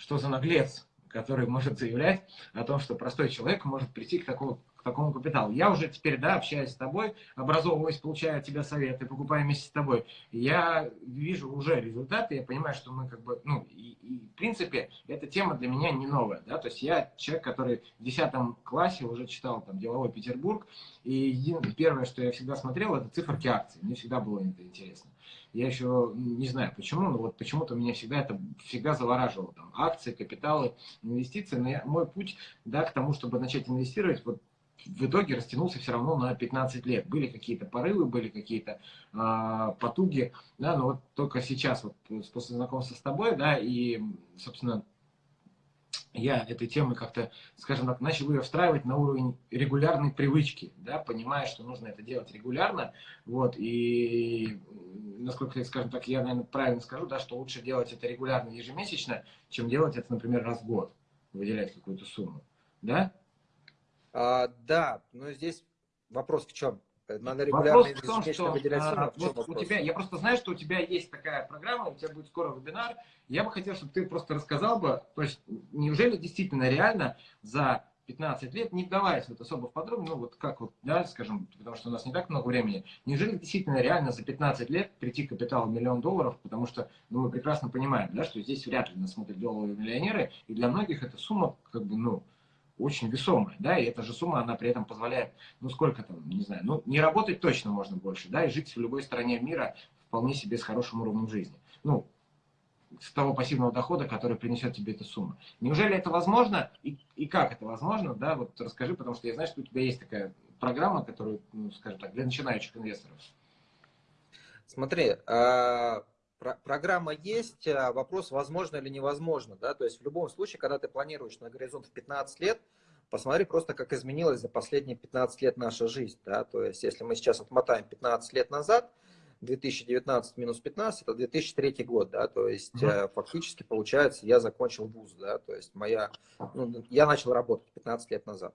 A: что за наглец, который может заявлять о том, что простой человек может прийти к такому, к такому капиталу. Я уже теперь, да, общаюсь с тобой, образовываюсь, получаю от тебя советы, покупаю вместе с тобой. Я вижу уже результаты, я понимаю, что мы как бы, ну, и, и в принципе, эта тема для меня не новая, да, то есть я человек, который в 10 классе уже читал там «Деловой Петербург», и первое, что я всегда смотрел, это циферки акций, мне всегда было это интересно. Я еще не знаю почему, но вот почему-то меня всегда это всегда завораживало. Там, акции, капиталы, инвестиции. Но я, мой путь да, к тому, чтобы начать инвестировать, вот в итоге растянулся все равно на 15 лет. Были какие-то порывы, были какие-то э, потуги, да, но вот только сейчас, вот после знакомства с тобой, да, и, собственно, я этой темы как-то, скажем так, начал ее встраивать на уровень регулярной привычки, да, понимая, что нужно это делать регулярно, вот, и насколько, скажем так, я, наверное, правильно скажу, да, что лучше делать это регулярно, ежемесячно, чем делать это, например, раз в год, выделять какую-то сумму, да?
B: А, да, но здесь вопрос в чем? Надо регулярно вопрос в том,
A: что, выделять. А, вот у тебя, я просто знаю, что у тебя есть такая программа, у тебя будет скоро вебинар. Я бы хотел, чтобы ты просто рассказал бы, то есть неужели действительно реально за 15 лет, не вдаваясь вот особо в подробно, ну вот как вот, да, скажем, потому что у нас не так много времени, неужели действительно реально за 15 лет прийти к капиталу миллион долларов, потому что, ну, мы прекрасно понимаем, да, что здесь вряд ли нас смотрят долларовые миллионеры, и для многих эта сумма, как бы, ну, очень весомая, да, и эта же сумма, она при этом позволяет, ну, сколько там, не знаю, ну, не работать точно можно больше, да, и жить в любой стране мира вполне себе с хорошим уровнем жизни. Ну, с того пассивного дохода, который принесет тебе эта сумма. Неужели это возможно и, и как это возможно, да, вот расскажи, потому что я знаю, что у тебя есть такая программа, которая, ну, скажем так, для начинающих инвесторов.
B: Смотри, а, программа есть, а вопрос, возможно или невозможно. Да? То есть в любом случае, когда ты планируешь на горизонт в 15 лет, посмотри просто, как изменилась за последние 15 лет наша жизнь. Да? То есть если мы сейчас отмотаем 15 лет назад, 2019 минус 15 это 2003 год, да, то есть mm-hmm. фактически получается я закончил вуз, да, то есть моя, ну, я начал работать 15 лет назад.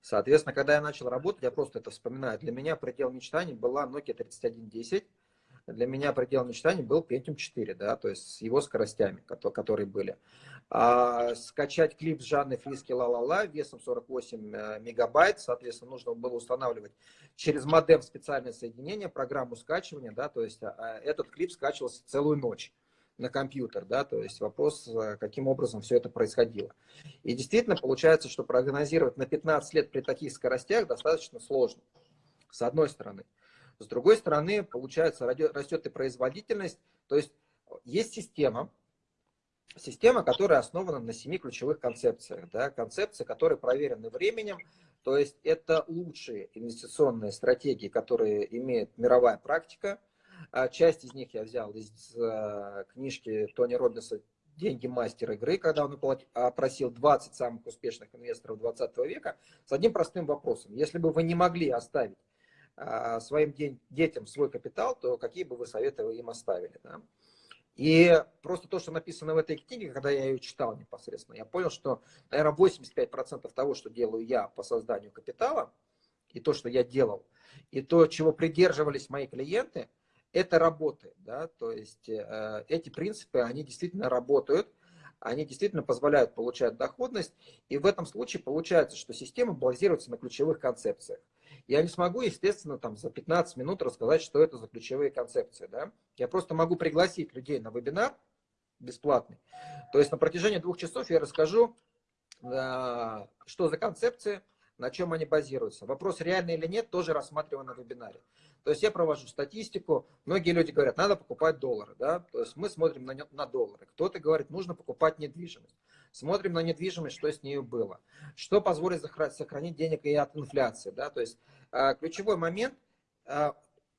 B: Соответственно, когда я начал работать, я просто это вспоминаю, для меня предел мечтаний была Nokia 3110, для меня предел мечтаний был Pentium 4, да, то есть с его скоростями, которые были. А, скачать клип с Жанной Фриски «Ла-ла-ла» весом 48 э, мегабайт, соответственно, нужно было устанавливать через модем специальное соединение, программу скачивания, да, то есть а, этот клип скачивался целую ночь на компьютер, да, то есть вопрос, э, каким образом все это происходило. И действительно получается, что прогнозировать на 15 лет при таких скоростях достаточно сложно, с одной стороны. С другой стороны, получается, растет и производительность. То есть есть система, система, которая основана на семи ключевых концепциях. Да, концепции, которые проверены временем. То есть это лучшие инвестиционные стратегии, которые имеет мировая практика. А часть из них я взял из э, книжки Тони Робинса «Деньги мастер игры», когда он опросил 20 самых успешных инвесторов 20 века с одним простым вопросом. Если бы вы не могли оставить своим детям свой капитал, то какие бы вы советы им оставили? Да? И просто то, что написано в этой книге, когда я ее читал непосредственно, я понял, что, наверное, 85% того, что делаю я по созданию капитала, и то, что я делал, и то, чего придерживались мои клиенты, это работает. Да? То есть э, эти принципы, они действительно работают, они действительно позволяют получать доходность, и в этом случае получается, что система базируется на ключевых концепциях. Я не смогу, естественно, там за 15 минут рассказать, что это за ключевые концепции. Да? Я просто могу пригласить людей на вебинар бесплатный. То есть на протяжении двух часов я расскажу, э, что за концепции, на чем они базируются. Вопрос, реально или нет, тоже рассматриваем на вебинаре. То есть я провожу статистику, многие люди говорят, надо покупать доллары, да, то есть мы смотрим на, на доллары. Кто-то говорит, нужно покупать недвижимость. Смотрим на недвижимость, что с ней было. Что позволит сохранить денег и от инфляции, да, то есть э, ключевой момент, э,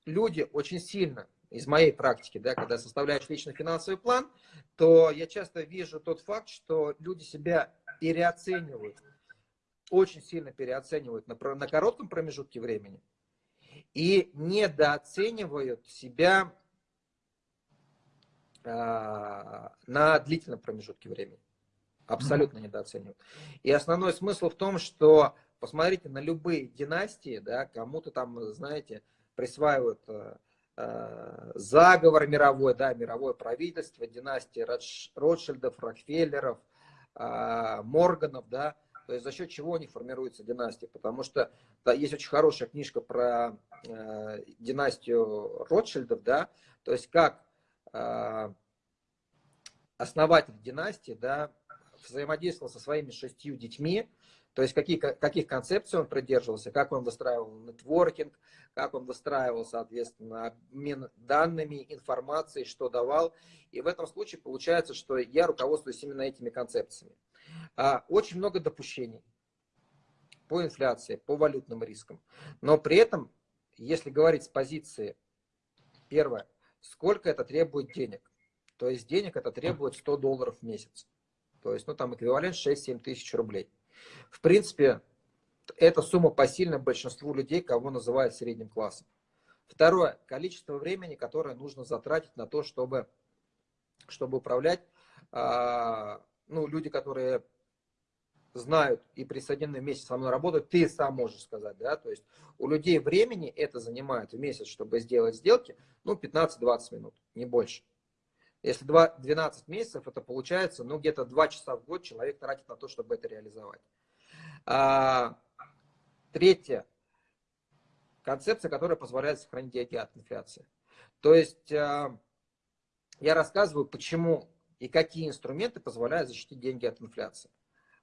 B: люди очень сильно из моей практики, да, когда составляешь личный финансовый план, то я часто вижу тот факт, что люди себя переоценивают, очень сильно переоценивают на, на коротком промежутке времени и недооценивают себя э, на длительном промежутке времени. Абсолютно недооценивают. И основной смысл в том, что посмотрите на любые династии, да, кому-то там, знаете, присваивают э, Э, заговор мировой, да, мировое правительство, династия Ротшильдов, Рокфеллеров, э, Морганов, да, то есть за счет чего они формируются династии, потому что да, есть очень хорошая книжка про э, династию Ротшильдов, да, то есть как э, основатель династии, да, взаимодействовал со своими шестью детьми, то есть какие, каких концепций он придерживался, как он выстраивал нетворкинг, как он выстраивал, соответственно, обмен данными, информацией, что давал. И в этом случае получается, что я руководствуюсь именно этими концепциями. А, очень много допущений по инфляции, по валютным рискам. Но при этом, если говорить с позиции, первое, сколько это требует денег. То есть денег это требует 100 долларов в месяц. То есть, ну, там эквивалент 6-7 тысяч рублей. В принципе, эта сумма посильна большинству людей, кого называют средним классом. Второе. Количество времени, которое нужно затратить на то, чтобы, чтобы управлять. А, ну, люди, которые знают и присоединены вместе со мной работают, ты сам можешь сказать, да, то есть у людей времени это занимает в месяц, чтобы сделать сделки, ну, 15-20 минут, не больше. Если 2, 12 месяцев, это получается, ну, где-то 2 часа в год человек тратит на то, чтобы это реализовать. А, третье. Концепция, которая позволяет сохранить деньги от инфляции. То есть а, я рассказываю, почему и какие инструменты позволяют защитить деньги от инфляции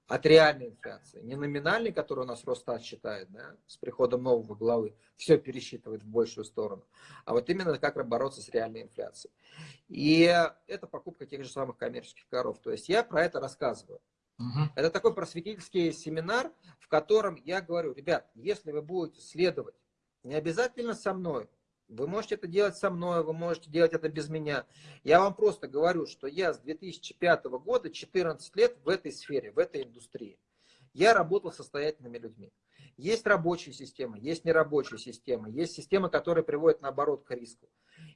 B: от реальной инфляции. Не номинальной, которую у нас Росстат считает, да, с приходом нового главы, все пересчитывает в большую сторону, а вот именно как бороться с реальной инфляцией. И это покупка тех же самых коммерческих коров. То есть я про это рассказываю. Угу. Это такой просветительский семинар, в котором я говорю, ребят, если вы будете следовать, не обязательно со мной, вы можете это делать со мной, вы можете делать это без меня. Я вам просто говорю, что я с 2005 года 14 лет в этой сфере, в этой индустрии. Я работал с состоятельными людьми. Есть рабочие системы, есть нерабочие системы, есть системы, которые приводят наоборот к риску.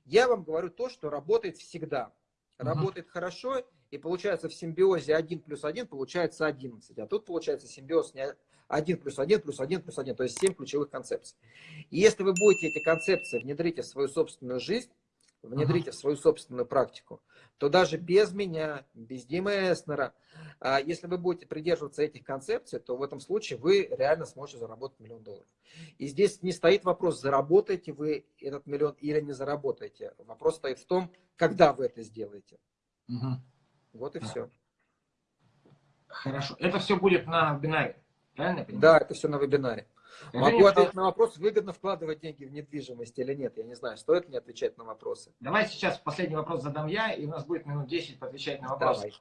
B: Я вам говорю то, что работает всегда. Работает угу. хорошо, и получается в симбиозе 1 плюс 1 получается 11. А тут получается симбиоз не 1 плюс 1 плюс 1 плюс 1, то есть 7 ключевых концепций. И если вы будете эти концепции внедрить в свою собственную жизнь, внедрите uh -huh. в свою собственную практику, то даже без меня, без Димы Эснера, а, если вы будете придерживаться этих концепций, то в этом случае вы реально сможете заработать миллион долларов. И здесь не стоит вопрос, заработаете вы этот миллион или не заработаете. Вопрос стоит в том, когда вы это сделаете. -huh. Вот и все.
A: Хорошо. Это все будет на вебинаре. Правильно
B: Да, это все на вебинаре. Скажи Могу ответить на вопрос, выгодно вкладывать деньги в недвижимость или нет. Я не знаю, стоит мне отвечать на вопросы.
A: Давай сейчас последний вопрос задам я, и у нас будет минут 10 отвечать на вопросы. Давай.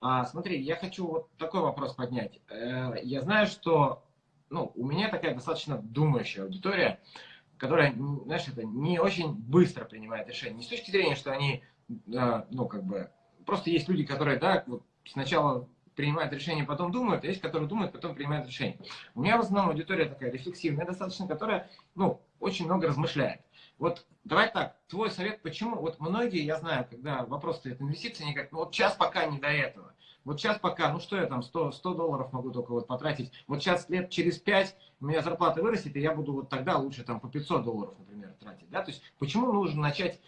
A: А, смотри, я хочу вот такой вопрос поднять. Э, я знаю, что ну, у меня такая достаточно думающая аудитория, которая, знаешь, это не очень быстро принимает решения. Не с точки зрения, что они, э, ну, как бы, просто есть люди, которые, да, вот сначала принимают решение, потом думают, а есть, которые думают, потом принимают решение. У меня в основном аудитория такая рефлексивная достаточно, которая, ну, очень много размышляет. Вот давай так, твой совет, почему, вот многие, я знаю, когда вопрос стоит инвестиции, они говорят, ну вот сейчас пока не до этого. Вот сейчас пока, ну что я там, 100, 100 долларов могу только вот потратить. Вот сейчас лет через 5 у меня зарплата вырастет, и я буду вот тогда лучше там по 500 долларов, например, тратить. Да? То есть почему нужно начать,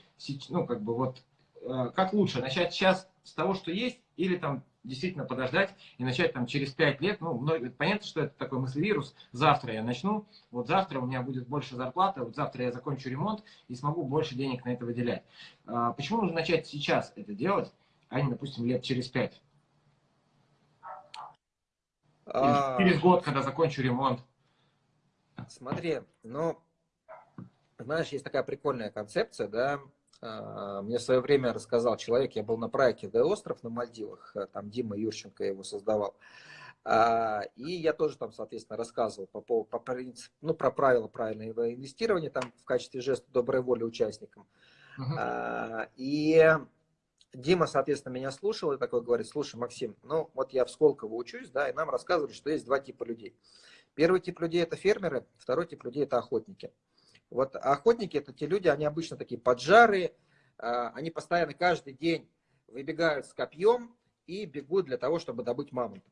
A: ну как бы вот, э, как лучше, начать сейчас с того, что есть, или там действительно подождать и начать там через 5 лет, ну, понятно, что это такой мыслевирус, завтра я начну, вот завтра у меня будет больше зарплаты, вот завтра я закончу ремонт и смогу больше денег на это выделять. А, почему нужно начать сейчас это делать, а не, допустим, лет через 5? А... Через год, когда закончу ремонт.
B: Смотри, ну, знаешь, есть такая прикольная концепция, да, мне в свое время рассказал человек, я был на проекте «Д остров» на Мальдивах, э, там Дима Юрченко его создавал. А, и я тоже там, соответственно, рассказывал по, по, по ну, про правила правильного инвестирования там в качестве жеста доброй воли участникам. Uh-huh. И Дима, соответственно, меня слушал и такой говорит, слушай, Максим, ну вот я в Сколково учусь, да, и нам рассказывали, что есть два типа людей. Первый тип людей это фермеры, второй тип людей это охотники. Вот охотники это те люди, они обычно такие поджарые, а, они постоянно каждый день выбегают с копьем и бегут для того, чтобы добыть мамонта.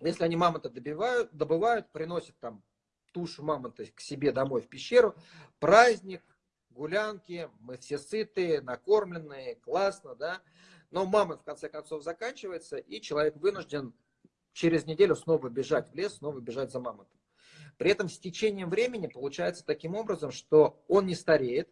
B: Если они мамонта добивают, добывают, приносят там тушу мамонта к себе домой в пещеру, праздник, гулянки, мы все сытые, накормленные, классно, да. Но мамонт в конце концов заканчивается, и человек вынужден через неделю снова бежать в лес, снова бежать за мамонтом. При этом с течением времени получается таким образом, что он не стареет,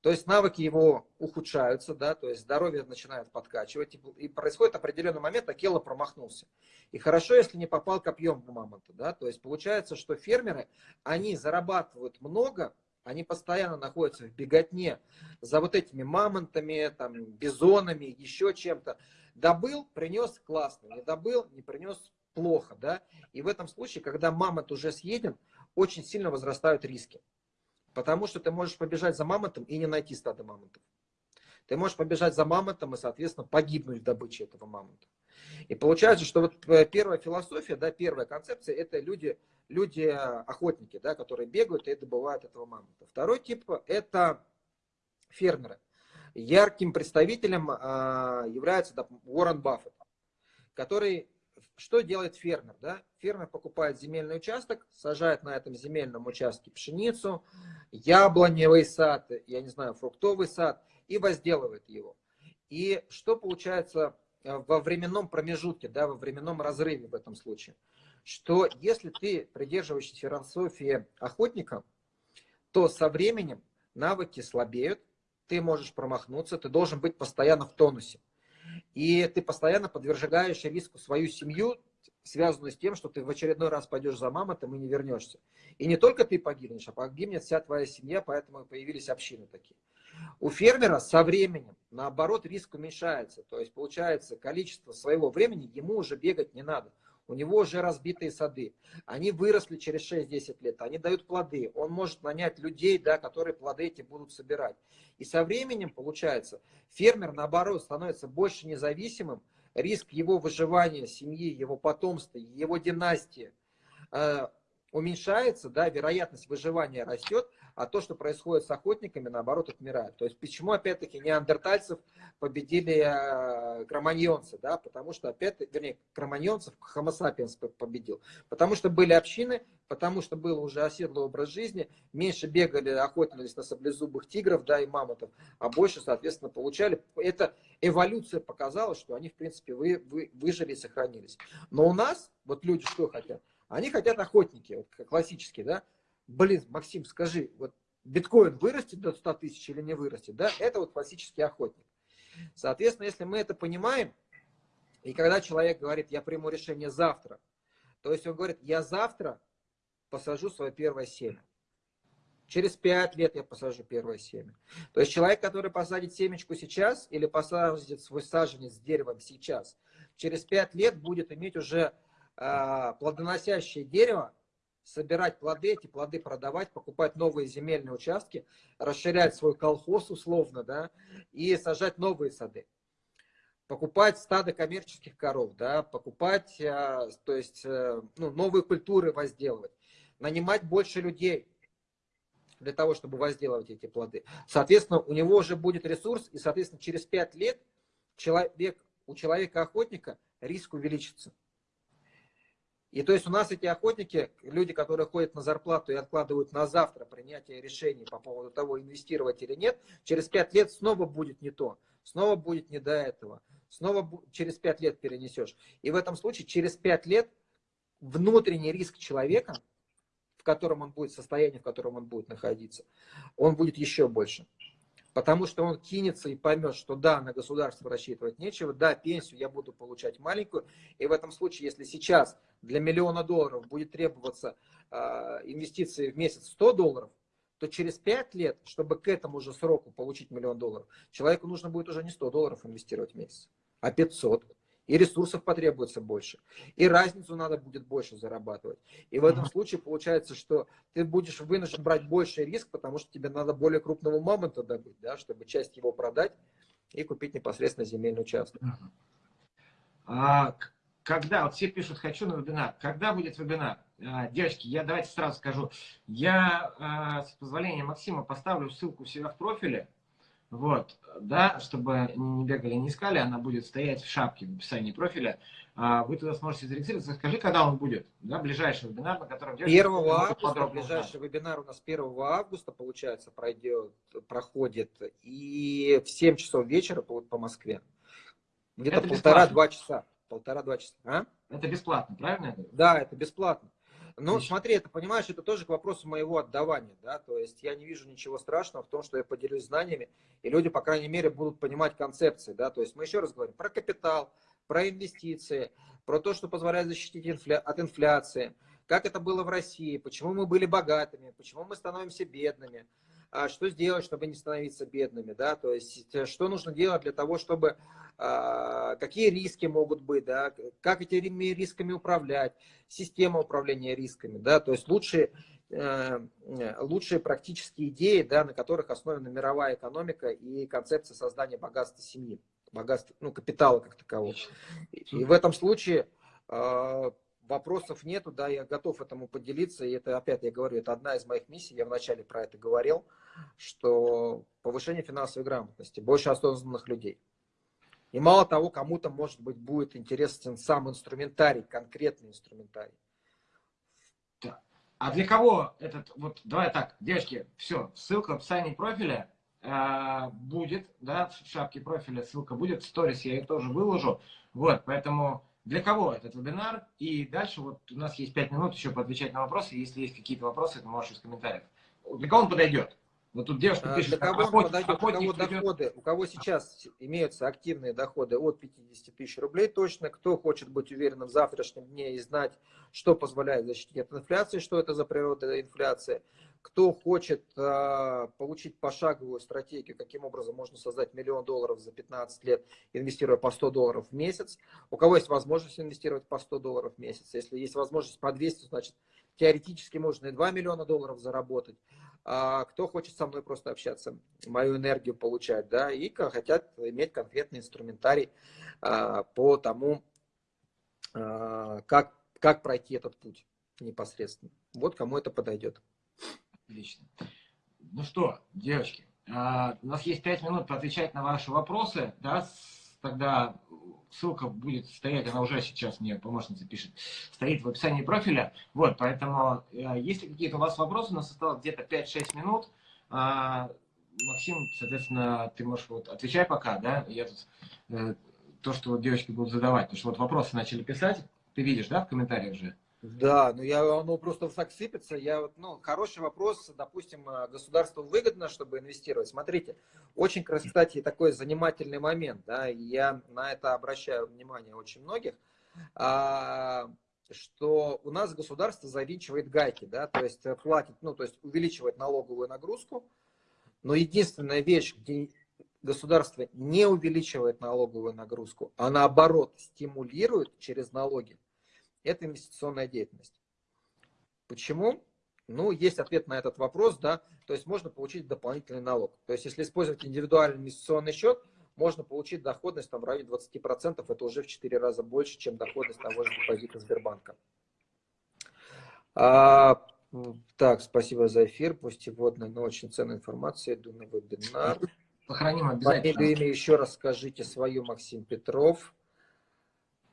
B: то есть навыки его ухудшаются, да, то есть здоровье начинает подкачивать, и происходит определенный момент, а Келла промахнулся. И хорошо, если не попал копьем в мамонта, да, то есть получается, что фермеры, они зарабатывают много, они постоянно находятся в беготне за вот этими мамонтами, там, бизонами, еще чем-то. Добыл, принес классно, не добыл, не принес плохо, да. И в этом случае, когда мамонт уже съеден, очень сильно возрастают риски. Потому что ты можешь побежать за мамонтом и не найти стадо мамонтов. Ты можешь побежать за мамонтом и, соответственно, погибнуть в добыче этого мамонта. И получается, что вот э, первая философия, да, первая концепция, это люди, люди-охотники, да, которые бегают и добывают этого мамонта. Второй тип – это фермеры. Ярким представителем а, является да, Уоррен Баффет, который что делает фермер? Да? Фермер покупает земельный участок, сажает на этом земельном участке пшеницу, яблоневый сад, я не знаю, фруктовый сад и возделывает его. И что получается э, во временном промежутке, да, во временном разрыве в этом случае? Что если ты придерживаешься философии охотника, то со временем навыки слабеют, ты можешь промахнуться, ты должен быть постоянно в тонусе. И ты постоянно подвергаешь риску свою семью, связанную с тем, что ты в очередной раз пойдешь за мамонтом и не вернешься. И не только ты погибнешь, а погибнет вся твоя семья, поэтому появились общины такие. У фермера со временем, наоборот, риск уменьшается. То есть, получается, количество своего времени ему уже бегать не надо у него уже разбитые сады, они выросли через 6-10 лет, они дают плоды, он может нанять людей, да, которые плоды эти будут собирать. И со временем, получается, фермер, наоборот, становится больше независимым, риск его выживания, семьи, его потомства, его династии э, уменьшается, да, вероятность выживания растет, а то, что происходит с охотниками, наоборот, отмирает. То есть почему, опять-таки, неандертальцев победили э, кроманьонцы, да, потому что, опять, вернее, кроманьонцев Homo sapiens победил, потому что были общины, потому что был уже оседлый образ жизни, меньше бегали, охотились на саблезубых тигров, да, и мамонтов, а больше, соответственно, получали. Это эволюция показала, что они, в принципе, вы, вы, выжили и сохранились. Но у нас, вот люди что хотят? Они хотят охотники, вот классические, да, блин, Максим, скажи, вот биткоин вырастет до 100 тысяч или не вырастет, да, это вот классический охотник. Соответственно, если мы это понимаем, и когда человек говорит, я приму решение завтра, то есть он говорит, я завтра посажу свое первое семя. Через пять лет я посажу первое семя. То есть человек, который посадит семечку сейчас или посадит свой саженец с деревом сейчас, через пять лет будет иметь уже э, плодоносящее дерево, собирать плоды, эти плоды продавать, покупать новые земельные участки, расширять свой колхоз условно, да, и сажать новые сады. Покупать стадо коммерческих коров, да, покупать, а, то есть, э, ну, новые культуры возделывать, нанимать больше людей для того, чтобы возделывать эти плоды. Соответственно, у него уже будет ресурс, и, соответственно, через 5 лет человек, у человека-охотника риск увеличится. И то есть у нас эти охотники, люди, которые ходят на зарплату и откладывают на завтра принятие решений по поводу того, инвестировать или нет, через пять лет снова будет не то, снова будет не до этого, снова через пять лет перенесешь. И в этом случае через пять лет внутренний риск человека, в котором он будет, состояние, в котором он будет находиться, он будет еще больше. Потому что он кинется и поймет, что да, на государство рассчитывать нечего, да, пенсию я буду получать маленькую. И в этом случае, если сейчас для миллиона долларов будет требоваться э, инвестиции в месяц 100 долларов, то через 5 лет, чтобы к этому же сроку получить миллион долларов, человеку нужно будет уже не 100 долларов инвестировать в месяц, а 500. И ресурсов потребуется больше. И разницу надо будет больше зарабатывать. И в этом случае получается, что ты будешь вынужден брать больше риск, потому что тебе надо более крупного мамонта добыть, да, чтобы часть его продать и купить непосредственно земельный участок.
A: А, когда, вот все пишут, хочу на вебинар. Когда будет вебинар? А, девочки, я давайте сразу скажу. Я, а, с позволения Максима, поставлю ссылку у себя в профиле. Вот, да, чтобы не бегали, не искали, она будет стоять в шапке в описании профиля. А, вы туда сможете зарегистрироваться. Скажи, когда он будет, да, ближайший вебинар, на котором...
B: 1 августа, ближайший вебинар у нас 1 августа, получается, пройдет, проходит, и в 7 часов вечера по, по Москве. Где-то полтора-два часа. Полтора-два часа. А?
A: Это бесплатно, правильно?
B: Да, это бесплатно. Ну, смотри, это понимаешь, это тоже к вопросу моего отдавания, да, то есть я не вижу ничего страшного в том, что я поделюсь знаниями, и люди, по крайней мере, будут понимать концепции, да, то есть мы еще раз говорим про капитал, про инвестиции, про то, что позволяет защитить инфля... от инфляции, как это было в России, почему мы были богатыми, почему мы становимся бедными, что сделать, чтобы не становиться бедными, да, то есть э, что нужно делать для того, чтобы а, какие риски могут быть, да, как этими рисками управлять, система управления рисками, да, то есть лучшие, э, лучшие практические идеи, да, на которых основана мировая экономика и концепция создания богатства семьи, богатства, ну, капитала как такового. И в этом случае а, вопросов нету, да, я готов этому поделиться, и это, опять я говорю, это одна из моих миссий, я вначале про это говорил, что повышение финансовой грамотности, больше осознанных людей. И мало того, кому-то, может быть, будет интересен сам инструментарий, конкретный инструментарий.
A: А для кого этот, вот, давай так, девочки, все, ссылка в описании профиля э, будет, да, в шапке профиля ссылка будет, в сторис я ее тоже выложу, вот, поэтому для кого этот вебинар, и дальше вот у нас есть 5 минут еще поотвечать на вопросы, если есть какие-то вопросы, ты можешь из комментариев. Для кого он подойдет?
B: Вот тут девушка а, пишет, для кого охот, подойдет, охотник, у кого доходы, у кого сейчас имеются активные доходы от 50 тысяч рублей точно, кто хочет быть уверенным в завтрашнем дне и знать, что позволяет защитить от инфляции, что это за природа инфляции, кто хочет э, получить пошаговую стратегию, каким образом можно создать миллион долларов за 15 лет, инвестируя по 100 долларов в месяц, у кого есть возможность инвестировать по 100 долларов в месяц, если есть возможность по 200, значит теоретически можно и 2 миллиона долларов заработать, кто хочет со мной просто общаться, мою энергию получать, да, и хотят иметь конкретный инструментарий а, по тому, а, как, как пройти этот путь непосредственно. Вот кому это подойдет.
A: Отлично. Ну что, девочки, а, у нас есть 5 минут поотвечать на ваши вопросы, да, тогда ссылка будет стоять, она уже сейчас мне помощница пишет, стоит в описании профиля. Вот, поэтому, э, если какие-то у вас вопросы, у нас осталось где-то 5-6 минут. А, Максим, соответственно, ты можешь вот отвечай пока, да, я тут э, то, что вот девочки будут задавать, потому что вот вопросы начали писать, ты видишь, да, в комментариях же?
B: Да, ну я, оно просто так сыпется. Я ну, хороший вопрос, допустим, э, государству выгодно, чтобы инвестировать. Смотрите, очень, кстати, такой занимательный момент, да, я на это обращаю внимание очень многих, а, что у нас государство завинчивает гайки, да, то есть э, платит, ну, то есть увеличивает налоговую нагрузку, но единственная вещь, где государство не увеличивает налоговую нагрузку, а наоборот стимулирует через налоги, это инвестиционная деятельность. Почему? Ну, есть ответ на этот вопрос, да, то есть можно получить дополнительный налог. То есть если использовать индивидуальный инвестиционный счет, можно получить доходность там, в районе 20%, это уже в 4 раза больше, чем доходность того же депозита Сбербанка. А, так, спасибо за эфир, пусть и водная, но очень ценная информация, иду на вебинар.
A: Сохраним обязательно.
B: Фамилию, имя еще раз скажите свою, Максим Петров.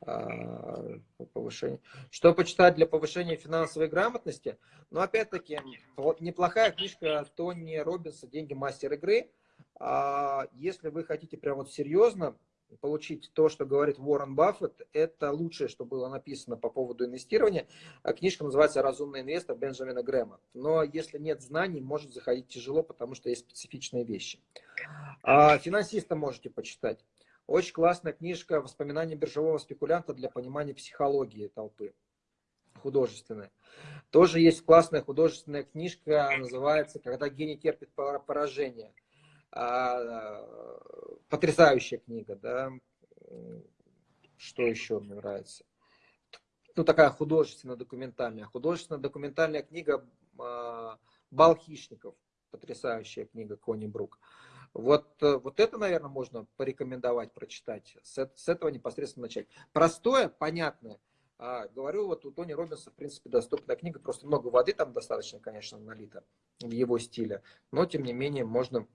B: А, повышение. Что почитать для повышения финансовой грамотности? Но ну, опять-таки, неплохая книжка Тони Робинса «Деньги мастер игры». А если вы хотите прям вот серьезно получить то, что говорит Уоррен Баффет, это лучшее, что было написано по поводу инвестирования. А книжка называется «Разумный инвестор» Бенджамина Грэма. Но если нет знаний, может заходить тяжело, потому что есть специфичные вещи. А финансиста можете почитать. Очень классная книжка «Воспоминания биржевого спекулянта для понимания психологии толпы». художественная. Тоже есть классная художественная книжка, называется «Когда гений терпит поражение». А, потрясающая книга, да. Что еще мне нравится? Ну, такая художественная документальная. Художественная документальная книга а, «Бал хищников». Потрясающая книга Кони Брук. Вот, э, вот это, наверное, можно порекомендовать прочитать. С, с этого непосредственно начать. Простое, понятное. А, говорю, вот у Тони Робинса, в принципе, доступная книга. Просто много воды там достаточно, конечно, налито в его стиле. Но, тем не менее, можно...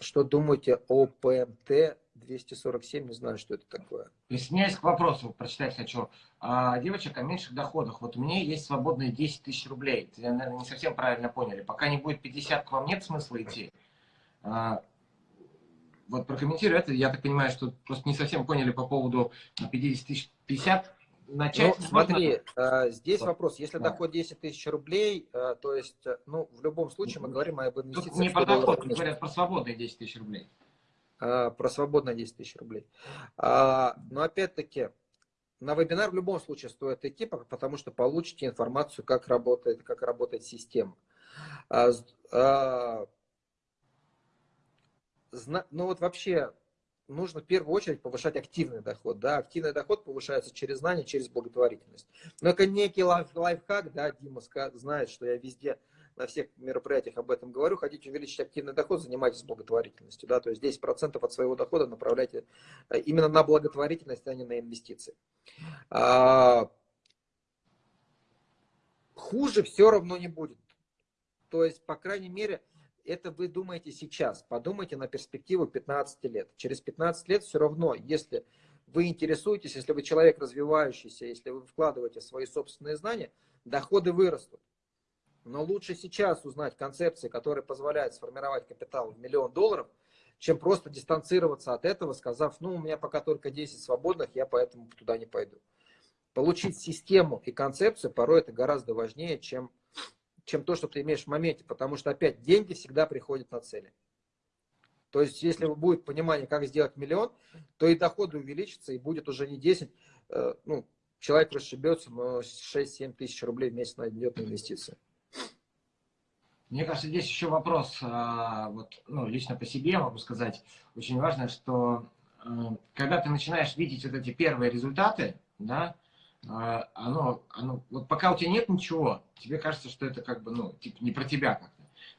B: Что думаете о ПМТ 247? Не знаю, что это такое.
A: Присоединяюсь к вопросу, прочитать хочу. А, девочек о меньших доходах. Вот у меня есть свободные 10 тысяч рублей. Ты, наверное, не совсем правильно поняли. Пока не будет 50, к вам нет смысла идти. А, вот прокомментирую это. Я так понимаю, что просто не совсем поняли по поводу 50 тысяч 50.
B: Начать ну, смотри, можно... здесь вот. вопрос. Если да. доход 10 тысяч рублей, а, то есть, ну, в любом случае мы говорим об инвестициях. Тут
A: не про доход, говорят про свободные 10 тысяч рублей.
B: А, про свободные 10 тысяч рублей. Но опять-таки, на вебинар в любом случае стоит идти, потому что получите информацию, как работает, как работает система ну вот вообще нужно в первую очередь повышать активный доход. Да? Активный доход повышается через знания, через благотворительность. Но это некий лайф, лайфхак, да, Дима знает, что я везде на всех мероприятиях об этом говорю. Хотите увеличить активный доход, занимайтесь благотворительностью. Да? То есть 10% от своего дохода направляйте э, именно на благотворительность, а не на инвестиции. А, хуже все равно не будет. То есть, по крайней мере, это вы думаете сейчас. Подумайте на перспективу 15 лет. Через 15 лет все равно, если вы интересуетесь, если вы человек развивающийся, если вы вкладываете свои собственные знания, доходы вырастут. Но лучше сейчас узнать концепции, которые позволяют сформировать капитал в миллион долларов, чем просто дистанцироваться от этого, сказав, ну, у меня пока только 10 свободных, я поэтому туда не пойду. Получить систему и концепцию порой это гораздо важнее, чем чем то, что ты имеешь в моменте, потому что опять деньги всегда приходят на цели. То есть, если будет понимание, как сделать миллион, то и доходы увеличатся, и будет уже не 10, э, ну, человек расшибется, но 6-7 тысяч рублей в месяц найдет на инвестиции.
A: Мне кажется, здесь еще вопрос, а, вот, ну, лично по себе могу сказать, очень важно, что э, когда ты начинаешь видеть вот эти первые результаты, да, оно, оно, вот пока у тебя нет ничего, тебе кажется, что это как бы, ну, типа не про тебя как-то.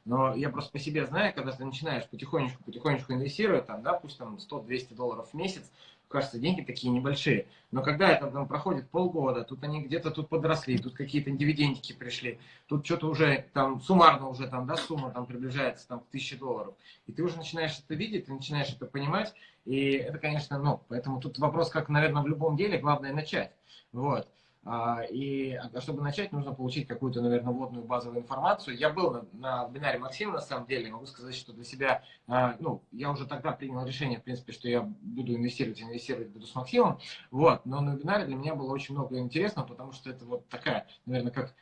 A: Но я просто по себе знаю, когда ты начинаешь потихонечку, потихонечку инвестировать, там, да, пусть там 100-200 долларов в месяц, кажется, деньги такие небольшие. Но когда это там проходит полгода, тут они где-то тут подросли, тут какие-то дивидендики пришли, тут что-то уже там суммарно уже там, да, сумма там приближается там к 1000 долларов. И ты уже начинаешь это видеть, ты начинаешь это понимать. И это, конечно, ну, поэтому тут вопрос, как, наверное, в любом деле, главное начать. Вот. А, и а чтобы начать, нужно получить какую-то, наверное, вводную базовую информацию. Я был на, на вебинаре Максима, на самом деле, могу сказать, что для себя, а, ну, я уже тогда принял решение, в принципе, что я буду инвестировать, инвестировать буду с Максимом. Вот, но на вебинаре для меня было очень много интересного, потому что это вот такая, наверное, как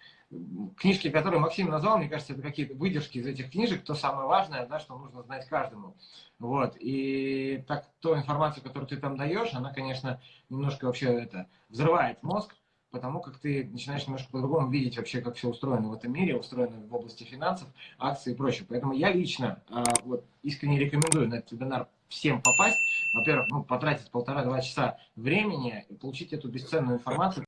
A: книжки, которые Максим назвал, мне кажется, это какие-то выдержки из этих книжек, то самое важное, да, что нужно знать каждому. Вот. И так, ту информацию, которую ты там даешь, она, конечно, немножко вообще это взрывает мозг, потому как ты начинаешь немножко по-другому видеть вообще, как все устроено в этом мире, устроено в области финансов, акций и прочее. Поэтому я лично а, вот, искренне рекомендую на этот вебинар всем попасть. Во-первых, ну, потратить полтора-два часа времени и получить эту бесценную информацию.